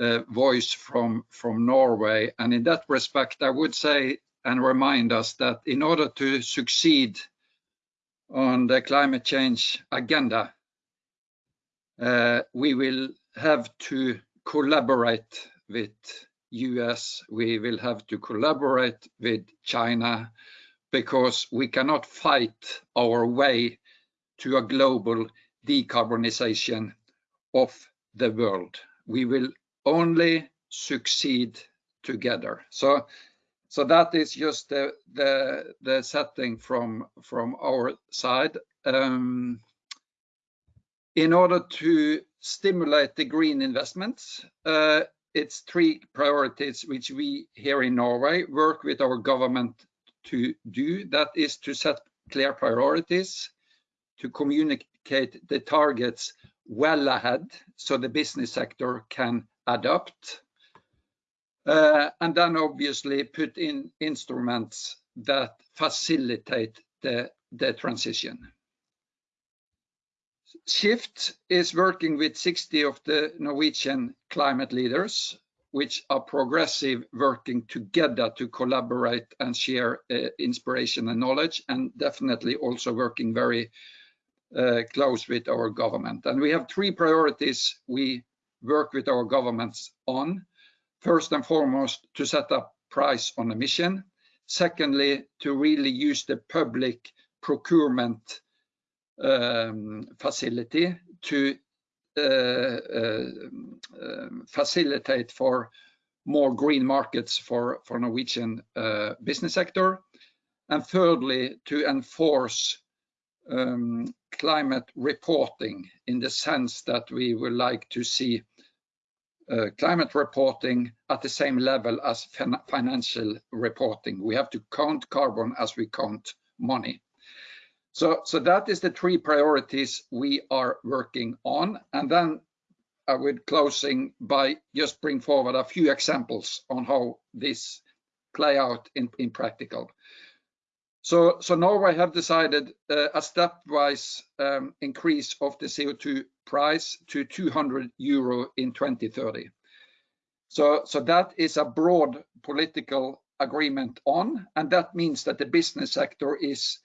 uh, voice from, from Norway. And in that respect, I would say and remind us that in order to succeed on the climate change agenda, we will have to collaborate with US, we will have to collaborate with China, because we cannot fight our way to a global decarbonization of the world. We will only succeed together. So, so that is just the, the, the setting from, from our side. Um, in order to stimulate the green investments, uh, it's three priorities which we here in Norway work with our government to do. That is to set clear priorities, to communicate the targets well ahead so the business sector can adapt. Uh, and then obviously put in instruments that facilitate the, the transition. Shift is working with 60 of the Norwegian climate leaders which are progressive working together to collaborate and share uh, inspiration and knowledge and definitely also working very uh, close with our government. And we have three priorities we work with our governments on. First and foremost, to set up price on emission. Secondly, to really use the public procurement um, facility to uh, uh, um, facilitate for more green markets for, for Norwegian uh, business sector. And thirdly, to enforce um, climate reporting in the sense that we would like to see uh, climate reporting at the same level as fin financial reporting. We have to count carbon as we count money. So, so that is the three priorities we are working on. And then I would closing by just bring forward a few examples on how this play out in, in practical. So, so Norway have decided uh, a stepwise um, increase of the CO2 price to 200 euro in 2030. So, so that is a broad political agreement on, and that means that the business sector is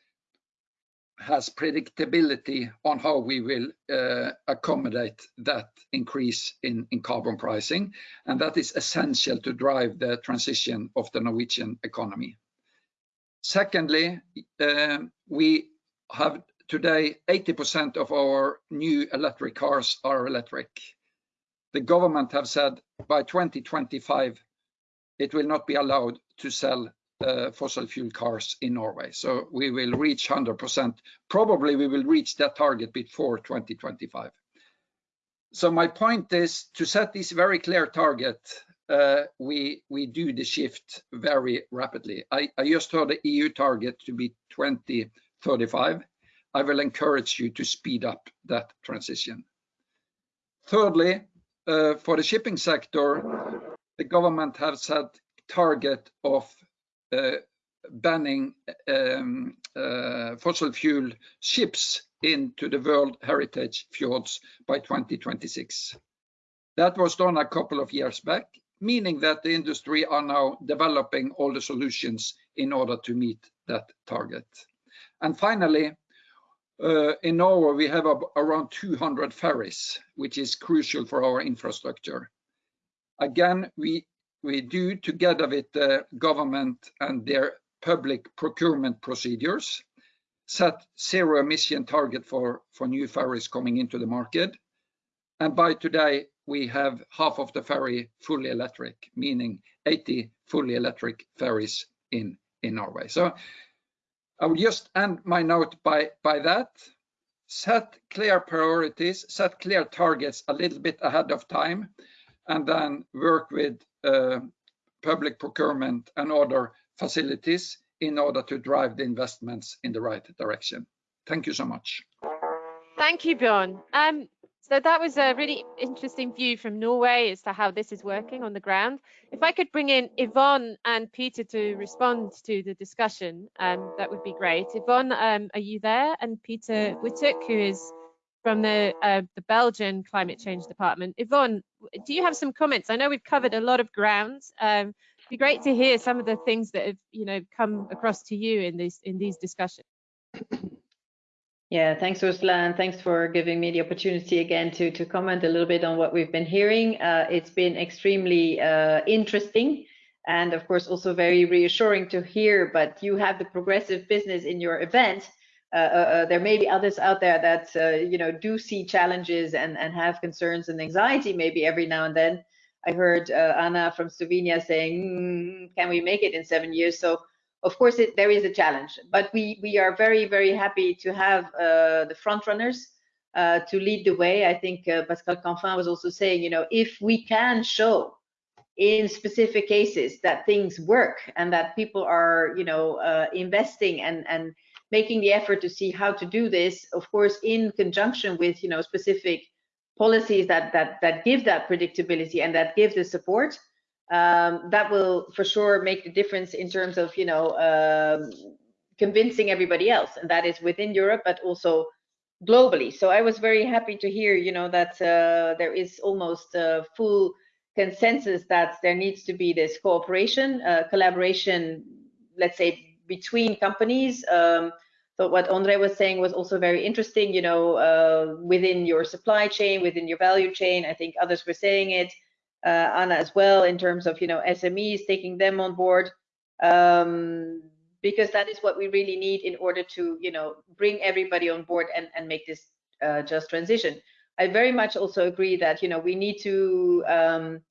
has predictability on how we will uh, accommodate that increase in, carbon pricing, and that is essential to drive the transition of the Norwegian economy. Secondly, uh, we have today 80% of our new electric cars are electric. The government have said by 2025 it will not be allowed to sell uh, fossil fuel cars in Norway. So we will reach 100%. Probably we will reach that target before 2025. So my point is to set this very clear target, uh, we we do the shift very rapidly. I, just heard the EU target to be 2035. I will encourage you to speed up that transition. Thirdly, uh, for the shipping sector, the government has set target of banning um, uh, fossil fuel ships into the World Heritage Fjords by 2026. That was done a couple of years back, meaning that the industry are now developing all the solutions in order to meet that target. And finally, uh, in Norway, we have around 200 ferries, which is crucial for our infrastructure. Again, we we do together with the government and their public procurement procedures set zero emission target for for new ferries coming into the market. And by today, we have half of the ferry fully electric, meaning 80 fully electric ferries in in Norway. So I will just end my note by by that. Set clear priorities, set clear targets a little bit ahead of time, and then work with public procurement and other facilities in order to drive the investments in the right direction. Thank you so much. Thank you, Bjorn. Um, so that was a really interesting view from Norway as to how this is working on the ground. If I could bring in Yvonne and Peter to respond to the discussion, um, that would be great. Yvonne, um, are you there? And Peter Wittoeck, who is from the uh, the Belgian Climate Change Department. Yvonne, do you have some comments? I know we've covered a lot of ground. Um, it'd be great to hear some of the things that have you know come across to you in these in these discussions. Yeah, thanks, Ursula, and thanks for giving me the opportunity again to, to comment a little bit on what we've been hearing. Uh, it's been extremely uh, interesting and, of course, also very reassuring to hear, but you have the progressive business in your event. Uh, uh, uh there may be others out there that, you know, do see challenges and, and have concerns and anxiety maybe every now and then. I heard Anna from Slovenia saying, mm, can we make it in seven years? So of course, it, there is a challenge, but we we are very very happy to have uh, the front runners uh, to lead the way. I think uh, Pascal Canfin was also saying, you know, if we can show in specific cases that things work and that people are, you know, investing and and making the effort to see how to do this, of course, in conjunction with, you know, specific policies that that that give that predictability and that give the support um, that will for sure make the difference in terms of you know um, convincing everybody else and that is within europe but also globally. So i was very happy to hear you know that uh, there is almost full consensus that there needs to be this cooperation uh, collaboration let's say between companies um, so what andre was saying was also very interesting you know uh, within your supply chain within your value chain i think others were saying it uh, Anna as well in terms of you know SMEs taking them on board um, because that is what we really need in order to you know bring everybody on board and, and make this uh, just transition. I very much also agree that you know we need to um,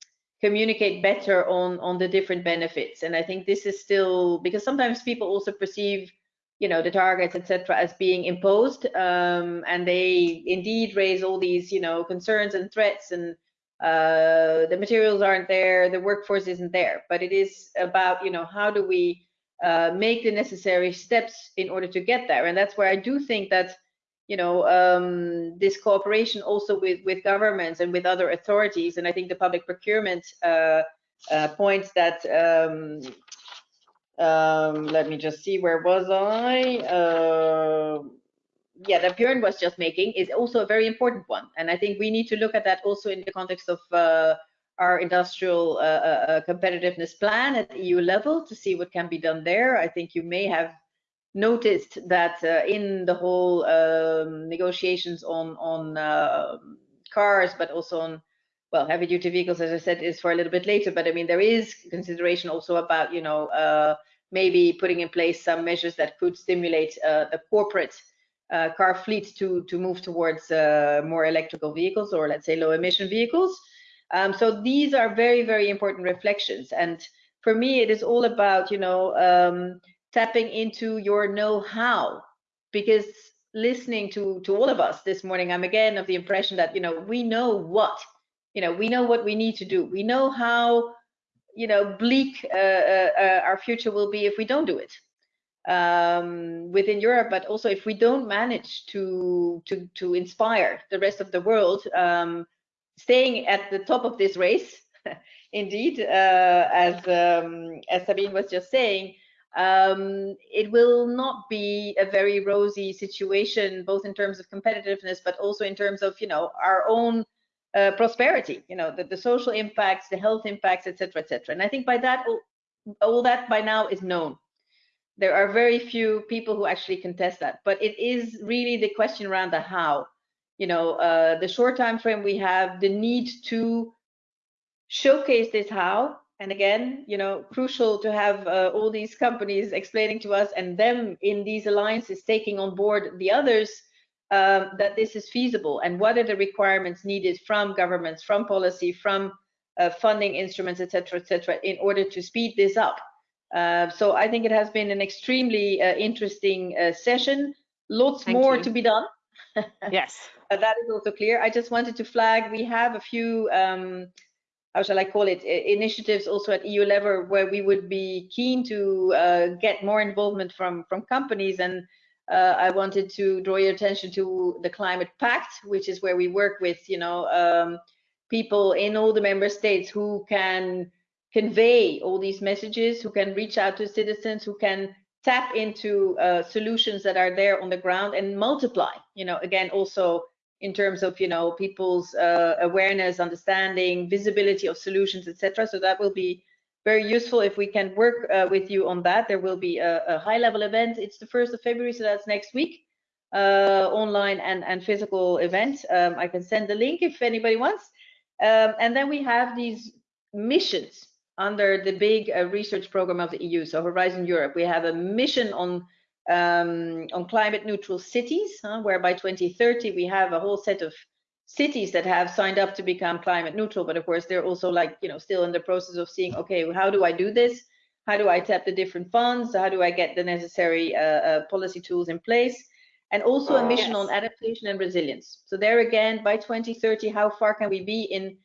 communicate better on on the different benefits and I think this is still because sometimes people also perceive you know the targets etc as being imposed um, and they indeed raise all these you know concerns and threats and uh, the materials aren't there, the workforce isn't there, but it is about, you know, how do we uh, make the necessary steps in order to get there? And that's where I do think that, you know, um, this cooperation also with, with governments and with other authorities, and I think the public procurement uh, uh points that, um, um, let me just see, where was I? Uh, yeah, that Björn was just making is also a very important one. And I think we need to look at that also in the context of uh, our industrial uh, uh competitiveness plan at EU level to see what can be done there. I think you may have noticed that uh, in the whole um, negotiations on on um, cars, but also on well heavy duty vehicles, as I said, is for a little bit later. But I mean, there is consideration also about you know uh, maybe putting in place some measures that could stimulate the corporate uh, car fleet to to move towards uh, more electrical vehicles or let's say low emission vehicles. Um, so these are very very important reflections, and for me it is all about you know um, tapping into your know-how because listening to to all of us this morning, I'm again of the impression that you know we know what you know we know what we need to do. We know how you know bleak uh, uh, uh our future will be if we don't do it um, within Europe, but also if we don't manage to to to inspire the rest of the world, um, staying at the top of this race, indeed, uh, as um, as Sabine was just saying, um, it will not be a very rosy situation, both in terms of competitiveness, but also in terms of you know our own uh, prosperity, you know the, the social impacts, the health impacts, etc., etc. And I think by that all, all that by now is known there are very few people who actually contest that but it is really the question around the how you know uh, the short time frame we have the need to showcase this how. And again, you know, crucial to have uh, all these companies explaining to us and them in these alliances taking on board the others um, that this is feasible and what are the requirements needed from governments, from policy, from uh, funding instruments, etc., etc., in order to speed this up. Uh, so I think it has been an extremely uh, interesting uh, session. Lots Thank more you. to be done. Yes. Uh, that is also clear. I just wanted to flag we have a few, um, how shall I call it, initiatives also at EU level where we would be keen to uh, get more involvement from from companies. And uh, I wanted to draw your attention to the Climate Pact, which is where we work with, you know, um, people in all the member states who can convey all these messages, who can reach out to citizens, who can tap into uh, solutions that are there on the ground and multiply you know again also in terms of you know people's uh, awareness understanding visibility of solutions etc so that will be very useful if we can work uh, with you on that. There will be a, a high level event. It's the 1st of february so that's next week uh, online and and physical event. Um, i can send the link if anybody wants. Um, and then we have these missions under the big uh, research program of the EU, so Horizon Europe. We have a mission on um, on climate neutral cities, huh, where by 2030 we have a whole set of cities that have signed up to become climate neutral. But of course, they're also like you know still in the process of seeing, okay, how do I do this? How do I tap the different funds? How do I get the necessary uh, uh, policy tools in place? And also a mission on adaptation and resilience. So there again, by 2030, how far can we be in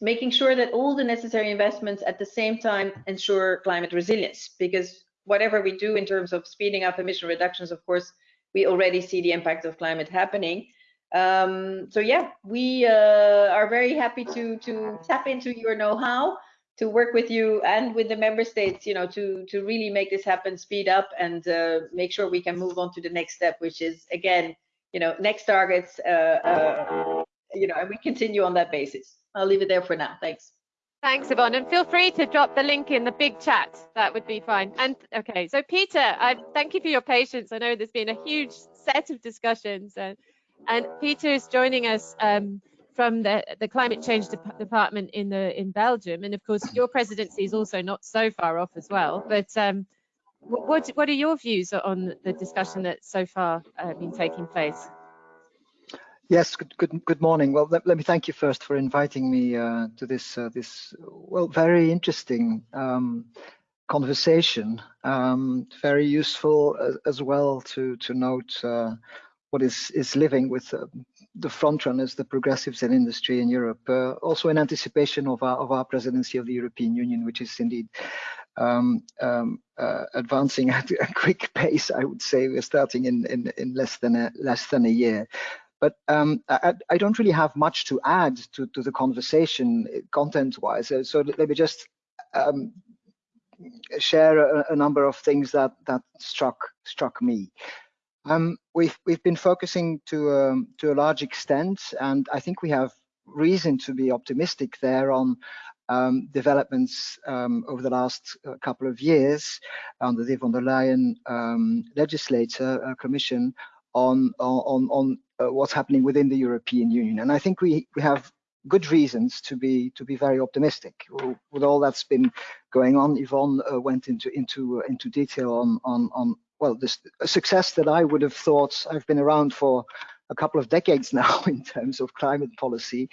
making sure that all the necessary investments at the same time ensure climate resilience because whatever we do in terms of speeding up emission reductions of course we already see the impact of climate happening um, so yeah we uh, are very happy to to tap into your know-how to work with you and with the member states you know to to really make this happen speed up and uh, make sure we can move on to the next step which is again you know next targets uh, uh you know and we continue on that basis I'll leave it there for now. Thanks. Thanks, Yvonne. And feel free to drop the link in the big chat. That would be fine. And okay, so Peter, I thank you for your patience. I know there's been a huge set of discussions, and and Peter is joining us um, from the the climate change de department in the in Belgium, and of course your presidency is also not so far off as well. But um, what what are your views on the discussion that's so far uh, been taking place? Yes, good, good, good morning. Well, let, let me thank you first for inviting me uh, to this, uh, this well, very interesting um, conversation. Um, very useful as, as, well to to note uh, what is is living with uh, the front runners, the progressives in industry in Europe. Uh, also in anticipation of our of our presidency of the European Union, which is indeed um, um, uh, advancing at a quick pace. I would say we're starting in in, in less than a less than a year. But um, I, I, don't really have much to add to, to the conversation uh, content-wise. So, so, let me just um, share a, a, number of things that that struck struck me. Um, we've we've been focusing to um, to a large extent, and I think we have reason to be optimistic there on um, developments um, over the last uh, couple of years under the von der Leyen um, legislature uh, commission on on on uh, what's happening within the European Union. And I think we we have good reasons to be to be very optimistic with all that's been going on. Yvonne uh, went into into uh, into detail on on on well this success that I would have thought I've been around for a couple of decades now in terms of climate policy.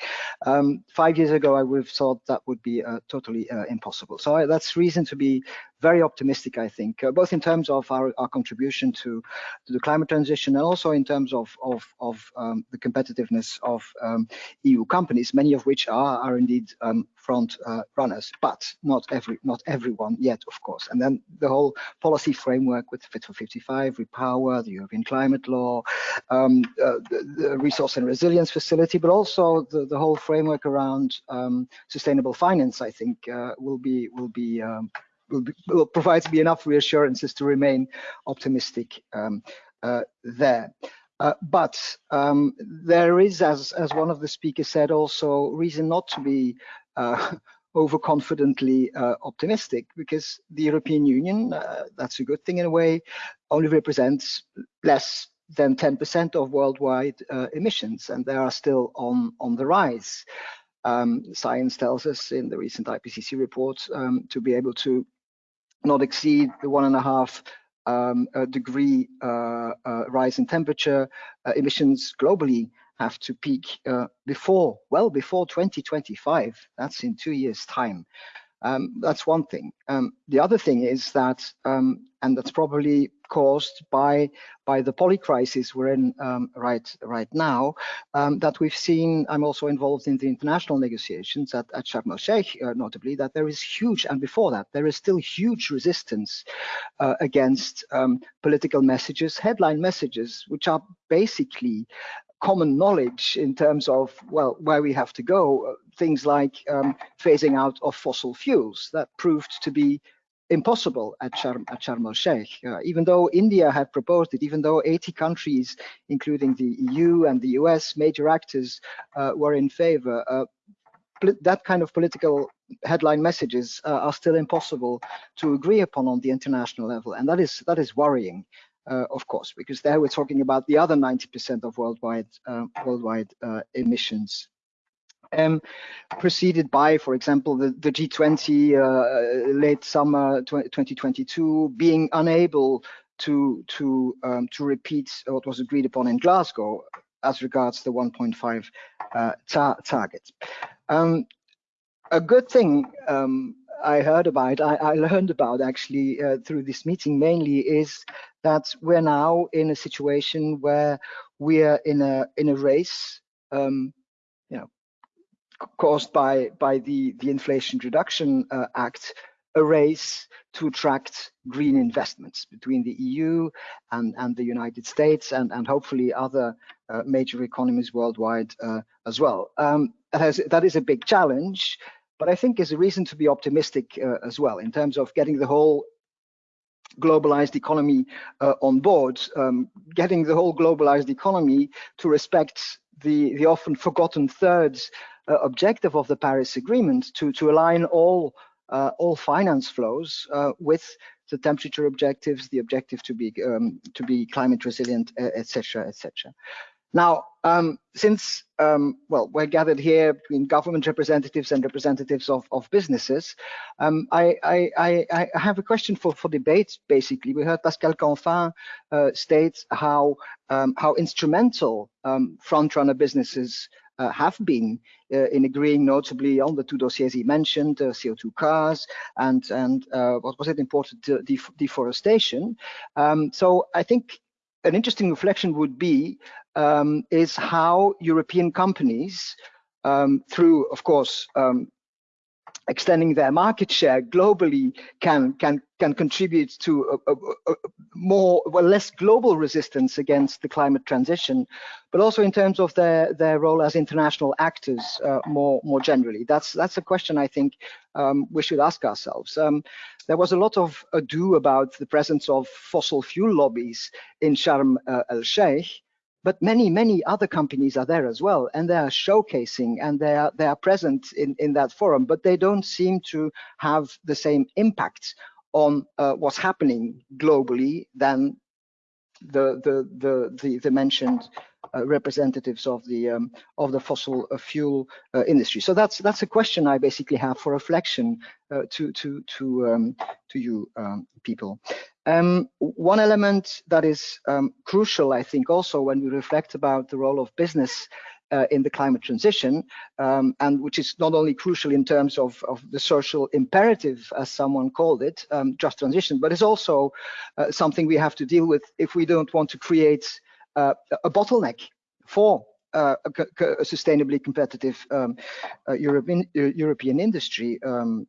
Um, five years ago, I would have thought that would be uh, totally uh, impossible. So I, that's reason to be very optimistic, I think, uh, both in terms of our, our contribution to, to, the climate transition and also in terms of, of, of um, the competitiveness of um, EU companies, many of which are, are indeed um, front uh, runners, but not every not everyone yet, of course. And then the whole policy framework with Fit for 55, Repower, the European Climate Law, um, uh, the, the, Resource and Resilience Facility, but also the, the whole framework around um, sustainable finance, I think, uh, will be will be um, will, provide me enough reassurances to remain optimistic um, uh, there. Uh, but um, there is, as, as one of the speakers said, also reason not to be uh, overconfidently uh, optimistic because the European Union, uh, that's a good thing in a way, only represents less than 10% of worldwide uh, emissions, and they are still on, on the rise. um, science tells us in the recent IPCC report um, to be able to not exceed the one and a half um, degree uh, uh, rise in temperature, uh, emissions globally have to peak uh, before, well before 2025. That's in two years time. Um, that's one thing. Um, the other thing is that, um, and that's probably caused by by the poly crisis we're in um, right right now, um, that we've seen. I'm also involved in the international negotiations at, at Sharm el Sheikh, uh, notably, that there is huge, and before that, there is still huge resistance uh, against um, political messages, headline messages, which are basically common knowledge in terms of well where we have to go things like um, phasing out of fossil fuels. That proved to be impossible at Sharm, at Sharm el Sheikh. Uh, even though India had proposed it, even though 80 countries, including the EU and the US, major actors, uh, were in favor, uh, that kind of political headline messages uh, are still impossible to agree upon on the international level, and that is that is worrying uh, of course, because there we're talking about the other 90% of worldwide uh, worldwide uh, emissions. Um, preceded by, for example, the, the G20 uh, late summer 2022 being unable to to um, to repeat what was agreed upon in Glasgow as regards the 1.5 uh, ta target. Um, a good thing um, I heard about, I, I learned about actually uh, through this meeting mainly is that we're now in a situation where we're in a in a race, um, you know, caused by by the the Inflation Reduction uh, Act, a race to attract green investments between the EU and and the United States and and hopefully other uh, major economies worldwide uh, as well. Um, that is a big challenge but I think is a reason to be optimistic uh, as well in terms of getting the whole globalized economy uh, on board, um, getting the whole globalized economy to respect the, the often forgotten third uh, objective of the Paris Agreement to, to align all uh, all finance flows uh, with the temperature objectives, the objective to be um, to be climate resilient, etc., etc. Now, um, since, um, well, we're gathered here between government representatives and representatives of, of businesses, um, I, I, I, have a question for, for debate, basically. We heard Pascal Canfin uh, state how, um, how instrumental um, front-runner businesses uh, have been uh, in agreeing notably on the two dossiers he mentioned, uh, CO2 cars and, and uh, what was it, important def deforestation. Um, so I think an interesting reflection would be um, is how European companies, um, through, of course, um, extending their market share globally can can can contribute to a, a, a more well less global resistance against the climate transition but also in terms of their their role as international actors uh, more more generally. That's that's a question i think um, we should ask ourselves. Um, there was a lot of ado about the presence of fossil fuel lobbies in Sharm uh, el Sheikh but many many other companies are there as well and they are showcasing and they are they are present in in that forum but they don't seem to have the same impact on uh, what's happening globally than the the the the, the mentioned uh, representatives of the um, of the fossil uh, fuel uh, industry. So that's that's a question I basically have for reflection uh, to to to um, to you um, people. Um, one element that is um, crucial, I think, also when we reflect about the role of business uh, in the climate transition, um, and which is not only crucial in terms of, of the social imperative, as someone called it, um, just transition, but it's also uh, something we have to deal with if we don't want to create uh, a bottleneck for uh, a, a, sustainably competitive um, uh, European, European industry. Um,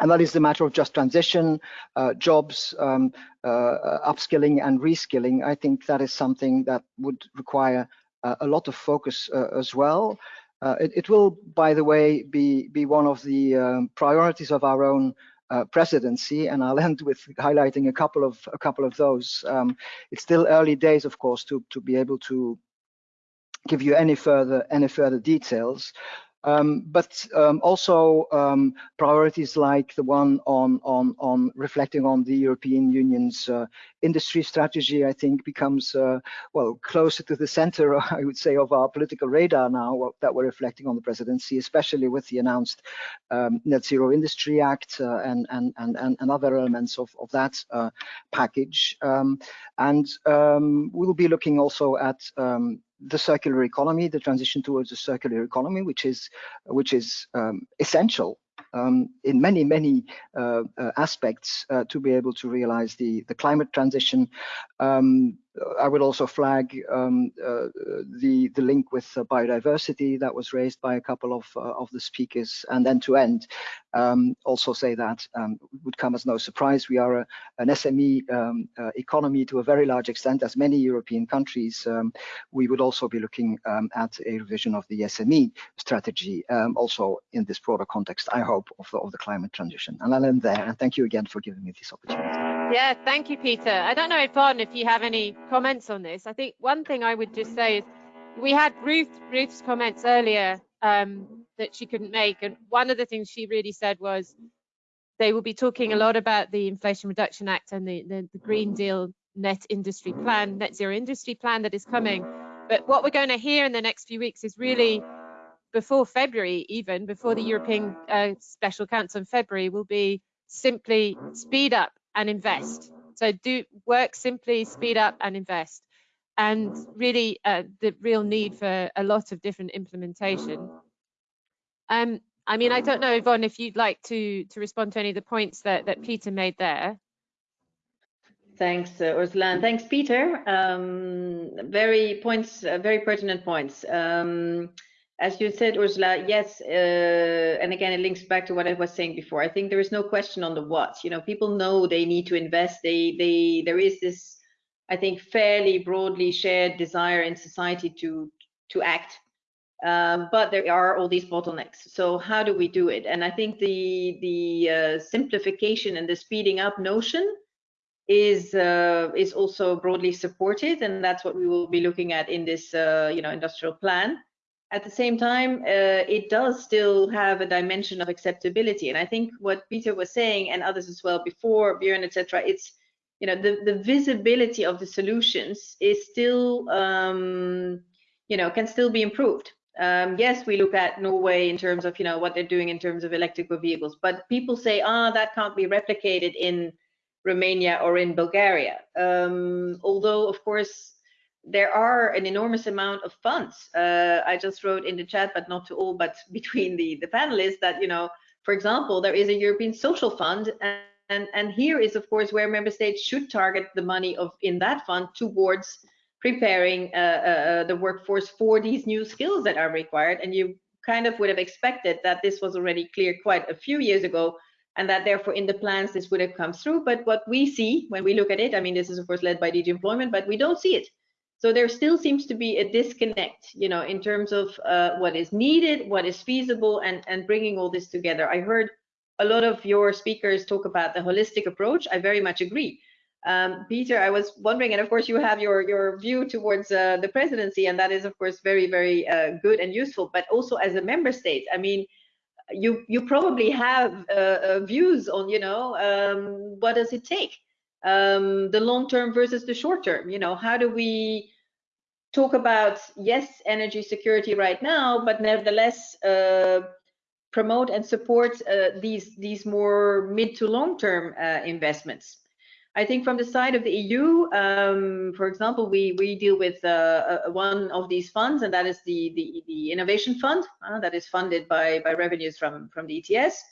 and that is the matter of just transition, uh, jobs, um, uh, upskilling and reskilling. I think that is something that would require uh, a lot of focus uh, as well. Uh, it, it, will, by the way, be, be one of the um, priorities of our own uh, presidency, and I'll end with highlighting a couple of a couple of those. Um, it's still early days, of course, to to be able to give you any further any further details. Um, but um, also um, priorities like the one on, on, on reflecting on the European Union's uh, industry strategy, I think becomes, uh, well, closer to the center, I would say, of our political radar now that we're reflecting on the presidency, especially with the announced um, Net Zero Industry Act uh, and, and, and, and other elements of, of that uh, package. Um, and um, we'll be looking also at the circular economy, the transition towards a circular economy, which is which is um, essential um, in many, many uh, uh, aspects uh, to be able to realize the, the climate transition. Um, I would also flag um, uh, the, the link with biodiversity that was raised by a couple of, uh, of the speakers and end to end. Um, also say that um, would come as no surprise. We are a, an SME um, uh, economy to a very large extent, as many European countries. we would also be looking at a revision of the SME strategy, also in this broader context, I hope, of the, of the climate transition. And I'll end there. And thank you again for giving me this opportunity. Yeah, thank you, Peter. I don't know, if Yvonne, if you have any comments on this. I think one thing I would just say is we had Ruth Ruth's comments earlier um, that she couldn't make, and one of the things she really said was they will be talking a lot about the Inflation Reduction Act and the, the, the Green Deal Net Industry Plan, Net Zero Industry Plan that is coming. But what we're going to hear in the next few weeks is really before February, even before the European uh, Special Council in February, will be simply speed up and invest. So do work simply, speed up and invest. And really uh, the real need for a lot of different implementation. Um, I mean, I don't know, Yvonne, if you'd like to to respond to any of the points that, that Peter made there. Thanks, uh, Ursula, and thanks, Peter. Um, very points, uh, very pertinent points. Um, as you said, Ursula, yes, uh, and again, it links back to what I was saying before. I think there is no question on the what. You know, people know they need to invest. They, they, there is this, I think, fairly broadly shared desire in society to to act. Um, but there are all these bottlenecks. So how do we do it? And I think the the uh, simplification and the speeding up notion is uh, is also broadly supported, and that's what we will be looking at in this uh, you know industrial plan at the same time, uh, it does still have a dimension of acceptability. And I think what Peter was saying and others as well before, Björn, etc., it's, you know, the, the visibility of the solutions is still, um, you know, can still be improved. Um, yes, we look at Norway in terms of, you know, what they're doing in terms of electrical vehicles, but people say, ah, oh, that can't be replicated in Romania or in Bulgaria. Um, although, of course, there are an enormous amount of funds. Uh, I just wrote in the chat, but not to all, but between the, the panelists that, you know, for example, there is a European Social Fund, and, and, and here is, of course, where member states should target the money of in that fund towards preparing uh, uh, uh, the workforce for these new skills that are required. And you kind of would have expected that this was already clear quite a few years ago, and that therefore in the plans this would have come through. But what we see when we look at it, I mean, this is of course led by DG Employment, but we don't see it. So there still seems to be a disconnect, you know, in terms of uh, what is needed, what is feasible, and and bringing all this together. I heard a lot of your speakers talk about the holistic approach. I very much agree. Um, Peter, I was wondering, and of course you have your your view towards uh, the presidency, and that is of course very very uh, good and useful. But also as a member state, I mean, you you probably have uh, uh, views on you know um, what does it take um, the long term versus the short term. You know, how do we talk about yes, energy security right now, but nevertheless uh, promote and support uh, these these more mid to long term uh, investments. I think from the side of the EU, um, for example, we we deal with uh, one of these funds, and that is the the, the innovation fund uh, that is funded by by revenues from from the ETS.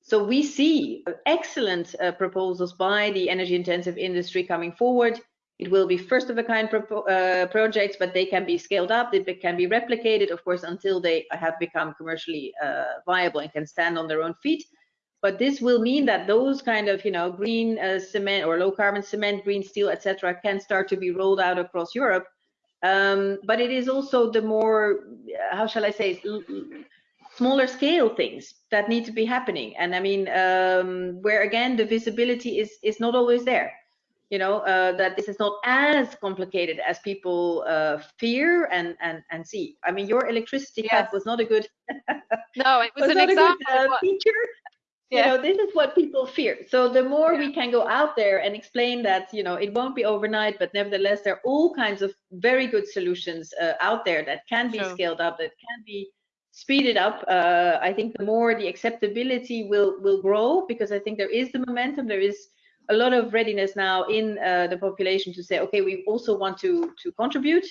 So we see excellent uh, proposals by the energy intensive industry coming forward. It will be first of a kind uh, projects, but they can be scaled up. They can be replicated, of course, until they have become commercially uh, viable and can stand on their own feet. But this will mean that those kind of, you know, green uh, cement or low carbon cement, green steel, etc., can start to be rolled out across Europe. Um, but it is also the more, how shall I say, smaller scale things that need to be happening and i mean um, where again the visibility is is not always there you know, uh, that this is not as complicated as people uh, fear and, and, and see. I mean, your electricity Yes. cut was not a good, No, it was, was an example. good uh, feature. You know, this is what people fear. So the more we can go out there and explain that, you know, it won't be overnight, but nevertheless, there are all kinds of very good solutions uh, out there that can be Sure. scaled up, that can be speeded up. Uh, I think the more the acceptability will will grow because I think there is the momentum. There is a lot of readiness now in uh, the population to say, okay, we also want to to contribute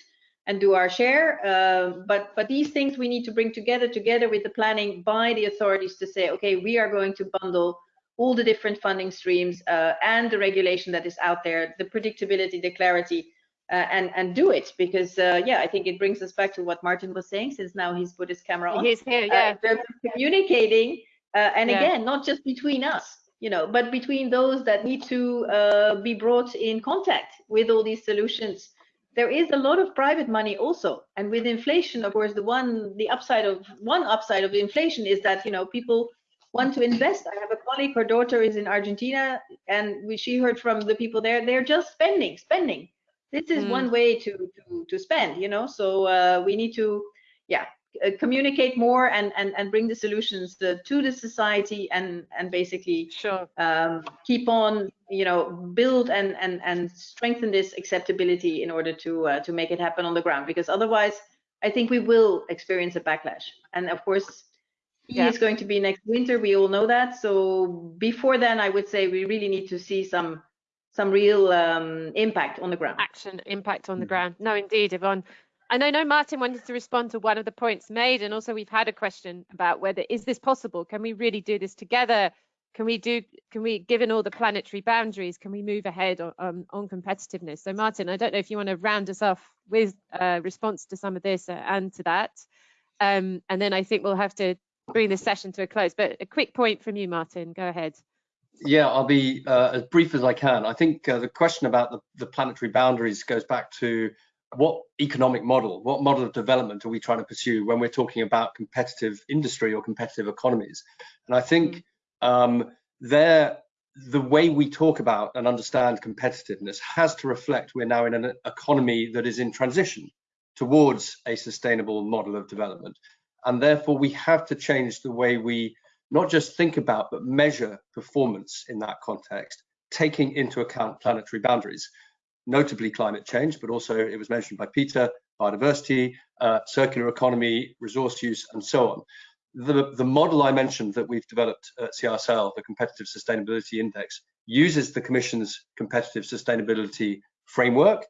and do our share. Uh, but but these things we need to bring together together with the planning by the authorities to say, okay, we are going to bundle all the different funding streams uh, and the regulation that is out there, the predictability, the clarity, uh, and and do it because uh, yeah, I think it brings us back to what Martin was saying. Since now he's put his camera on, He's here, uh, yeah. in terms of communicating, uh, and Yeah. again, not just between us, you know, but between those that need to uh, be brought in contact with all these solutions. There is a lot of private money also, and with inflation, of course, the one, the upside of one upside of inflation is that you know people want to invest. I have a colleague, her daughter is in Argentina, and we, she heard from the people there, they're just spending, spending. This is Mm. one way to to to spend, you know. So uh, we need to, yeah, uh, communicate more and and and bring the solutions to, to the society and and basically Sure. um, keep on, you know, build and and and strengthen this acceptability in order to uh, to make it happen on the ground. Because otherwise, I think we will experience a backlash. And of course, Yeah. is going to be next winter. We all know that. So before then, I would say we really need to see some some real um, impact on the ground. action impact on the ground. No, indeed, Yvonne. And I know Martin wanted to respond to one of the points made, and also we've had a question about whether is this possible? Can we really do this together? Can we do? Can we, given all the planetary boundaries, can we move ahead on on, on competitiveness? So, Martin, I don't know if you want to round us off with a response to some of this uh, and to that, um, and then I think we'll have to bring this session to a close. But a quick point from you, Martin. Go ahead. Yeah, I'll be uh, as brief as I can. I think uh, the question about the, the planetary boundaries goes back to what economic model, what model of development are we trying to pursue when we're talking about competitive industry or competitive economies? And I think um, there, the way we talk about and understand competitiveness has to reflect we're now in an economy that is in transition towards a sustainable model of development. And therefore, we have to change the way we not just think about but measure performance in that context, taking into account planetary boundaries, notably climate change, but also it was mentioned by Peter, biodiversity, uh, circular economy, resource use, and so on. The, the model I mentioned that we've developed at CISL, the Competitive Sustainability Index, uses the Commission's competitive sustainability framework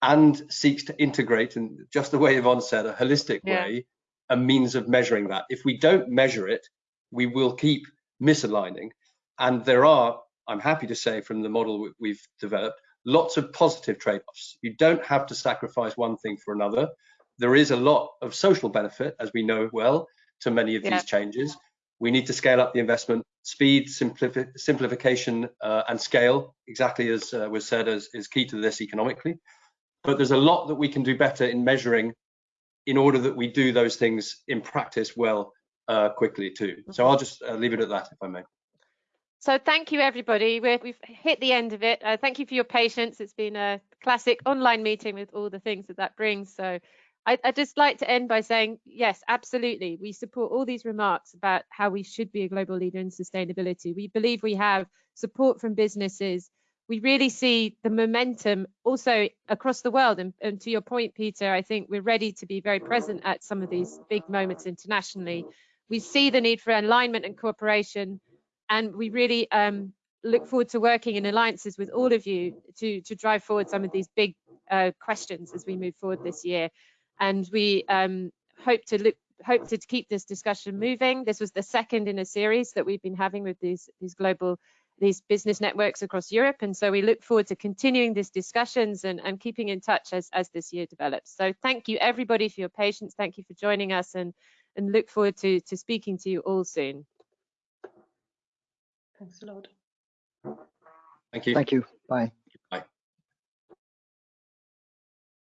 and seeks to integrate, in just the way Yvonne said, a holistic Yeah. way, a means of measuring that. If we don't measure it, we will keep misaligning. And there are, I'm happy to say from the model we- we've developed, lots of positive trade-offs. You don't have to sacrifice one thing for another. There is a lot of social benefit, as we know well, to many of Yeah. these changes. We need to scale up the investment, speed, simplifi- simplification, uh, and scale, exactly as uh, was said, as, is key to this economically. But there's a lot that we can do better in measuring in order that we do those things in practice well uh, quickly too. So I'll just uh, leave it at that, if I may. So thank you, everybody. We're, we've hit the end of it. Uh, thank you for your patience. It's been a classic online meeting with all the things that that brings. So I, I'd just like to end by saying, yes, absolutely. We support all these remarks about how we should be a global leader in sustainability. We believe we have support from businesses. We really see the momentum also across the world. And, and to your point, Peter, I think we're ready to be very present at some of these big moments internationally. We see the need for alignment and cooperation and we really um, look forward to working in alliances with all of you to to drive forward some of these big uh, questions as we move forward this year. And we um, hope to look hope to keep this discussion moving. This was the second in a series that we've been having with these these global these business networks across Europe. And so we look forward to continuing these discussions and, and keeping in touch as, as this year develops. So thank you everybody for your patience. Thank you for joining us and, and look forward to, to speaking to you all soon. Thanks a lot. Thank you. Thank you. Bye.